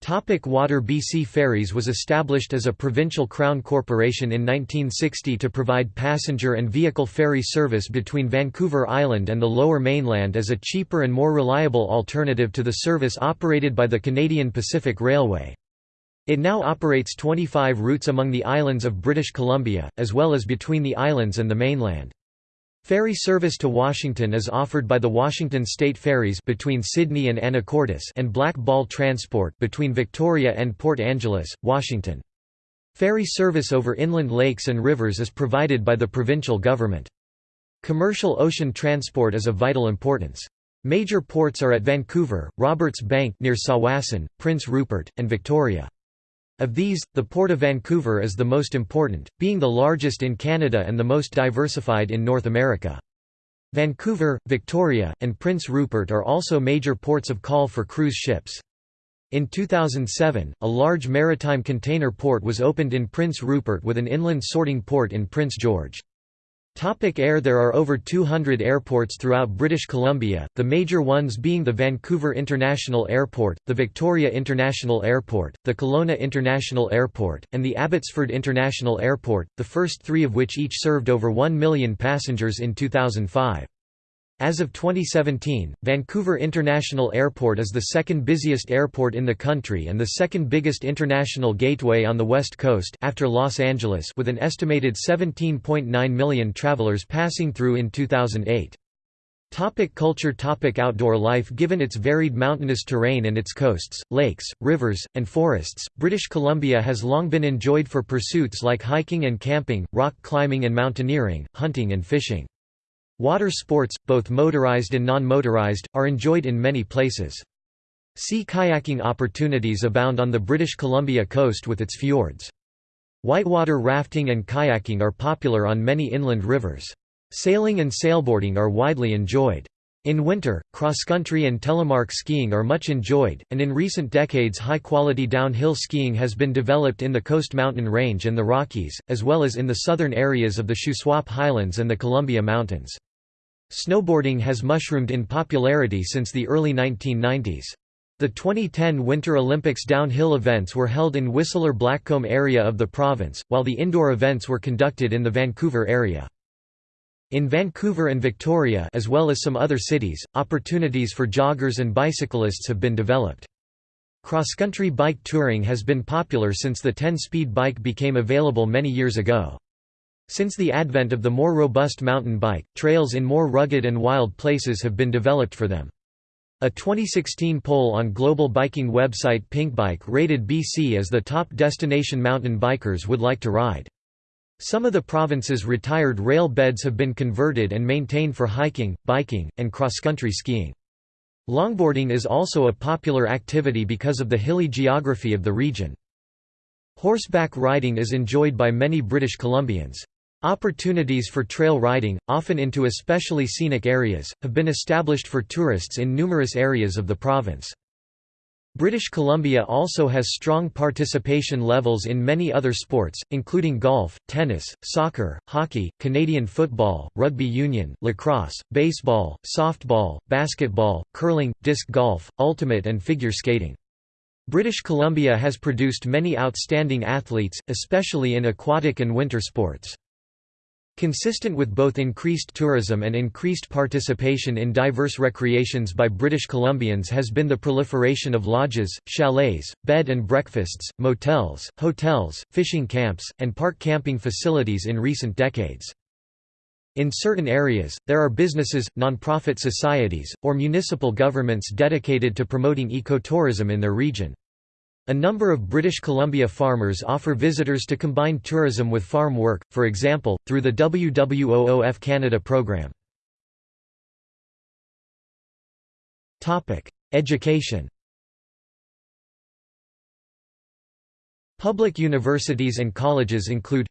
Topic Water BC Ferries was established as a provincial crown corporation in 1960 to provide passenger and vehicle ferry service between Vancouver Island and the Lower Mainland as a cheaper and more reliable alternative to the service operated by the Canadian Pacific Railway. It now operates 25 routes among the islands of British Columbia, as well as between the islands and the mainland. Ferry service to Washington is offered by the Washington State Ferries between Sidney and Anacortes and Black Ball Transport between Victoria and Port Angeles, Washington. Ferry service over inland lakes and rivers is provided by the provincial government. Commercial ocean transport is of vital importance. Major ports are at Vancouver, Roberts Bank near Tsawwassen, Prince Rupert, and Victoria. Of these, the Port of Vancouver is the most important, being the largest in Canada and the most diversified in North America. Vancouver, Victoria, and Prince Rupert are also major ports of call for cruise ships. In 2007, a large maritime container port was opened in Prince Rupert with an inland sorting port in Prince George. Topic air There are over 200 airports throughout British Columbia, the major ones being the Vancouver International Airport, the Victoria International Airport, the Kelowna International Airport, and the Abbotsford International Airport, the first three of which each served over 1 million passengers in 2005. As of 2017, Vancouver International Airport is the second busiest airport in the country and the second biggest international gateway on the West Coast after Los Angeles with an estimated 17.9 million travelers passing through in 2008. Topic culture Topic Outdoor life Given its varied mountainous terrain and its coasts, lakes, rivers, and forests, British Columbia has long been enjoyed for pursuits like hiking and camping, rock climbing and mountaineering, hunting and fishing. Water sports, both motorized and non-motorized, are enjoyed in many places. Sea kayaking opportunities abound on the British Columbia coast with its fjords. Whitewater rafting and kayaking are popular on many inland rivers. Sailing and sailboarding are widely enjoyed. In winter, cross-country and telemark skiing are much enjoyed, and in recent decades high-quality downhill skiing has been developed in the Coast Mountain Range and the Rockies, as well as in the southern areas of the Shuswap Highlands and the Columbia Mountains. Snowboarding has mushroomed in popularity since the early 1990s. The 2010 Winter Olympics downhill events were held in Whistler Blackcomb area of the province, while the indoor events were conducted in the Vancouver area. In Vancouver and Victoria as well as some other cities, opportunities for joggers and bicyclists have been developed. Cross-country bike touring has been popular since the 10-speed bike became available many years ago. Since the advent of the more robust mountain bike, trails in more rugged and wild places have been developed for them. A 2016 poll on global biking website Pinkbike rated BC as the top destination mountain bikers would like to ride. Some of the province's retired rail beds have been converted and maintained for hiking, biking, and cross-country skiing. Longboarding is also a popular activity because of the hilly geography of the region. Horseback riding is enjoyed by many British Columbians. Opportunities for trail riding, often into especially scenic areas, have been established for tourists in numerous areas of the province. British Columbia also has strong participation levels in many other sports, including golf, tennis, soccer, hockey, Canadian football, rugby union, lacrosse, baseball, softball, basketball, curling, disc golf, ultimate and figure skating. British Columbia has produced many outstanding athletes, especially in aquatic and winter sports. Consistent with both increased tourism and increased participation in diverse recreations by British Columbians has been the proliferation of lodges, chalets, bed and breakfasts, motels, hotels, fishing camps, and park camping facilities in recent decades. In certain areas, there are businesses, non-profit societies, or municipal governments dedicated to promoting ecotourism in their region. A number of British Columbia farmers offer visitors to combine tourism with farm work, for example, through the WWOOF Canada program. Education Public universities and colleges include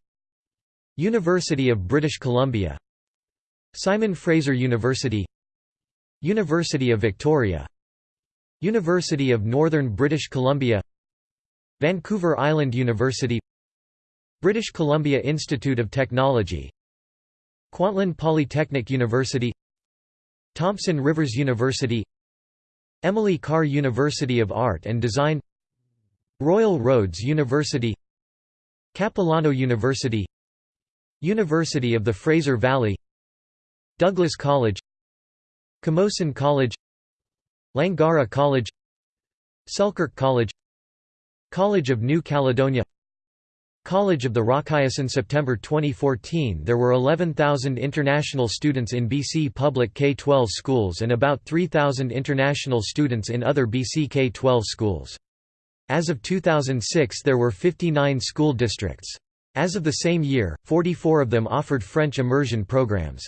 University of British Columbia Simon Fraser University University of Victoria University of Northern British Columbia Vancouver Island University British Columbia Institute of Technology Kwantlen Polytechnic University Thompson Rivers University Emily Carr University of Art and Design Royal Roads University Capilano University University of the Fraser Valley Douglas College Camosun College Langara College Selkirk College College of New Caledonia College of the Rockies in September 2014 there were 11,000 international students in BC public K-12 schools and about 3,000 international students in other BC K-12 schools. As of 2006 there were 59 school districts. As of the same year, 44 of them offered French immersion programs.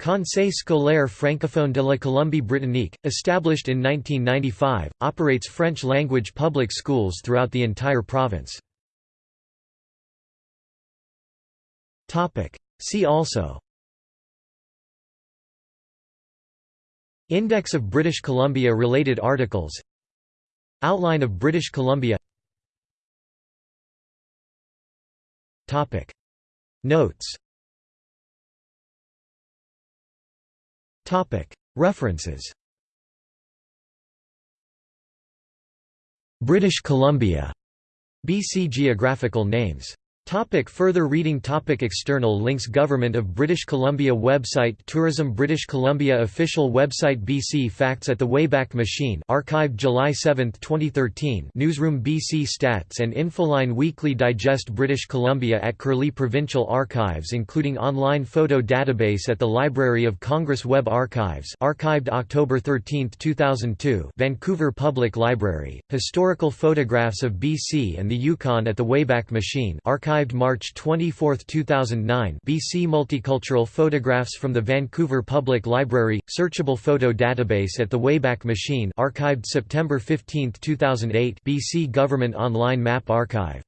Conseil scolaire francophone de la Colombie-Britannique, established in 1995, operates French-language public schools throughout the entire province. See also. Index of British Columbia related articles. Outline of British Columbia. Notes References. British Columbia. BC Geographical Names Topic further reading topic External links Government of British Columbia website Tourism British Columbia official website BC Facts at the Wayback Machine archived July 7, 2013 Newsroom BC Stats and Infoline Weekly Digest British Columbia at Curlie Provincial Archives including online photo database at the Library of Congress Web Archives archived October 13, 2002 Vancouver Public Library, Historical photographs of BC and the Yukon at the Wayback Machine archived archived March 24, 2009 BC Multicultural photographs from the Vancouver Public Library, searchable photo database at the Wayback Machine archived September 15, 2008 BC Government Online Map Archive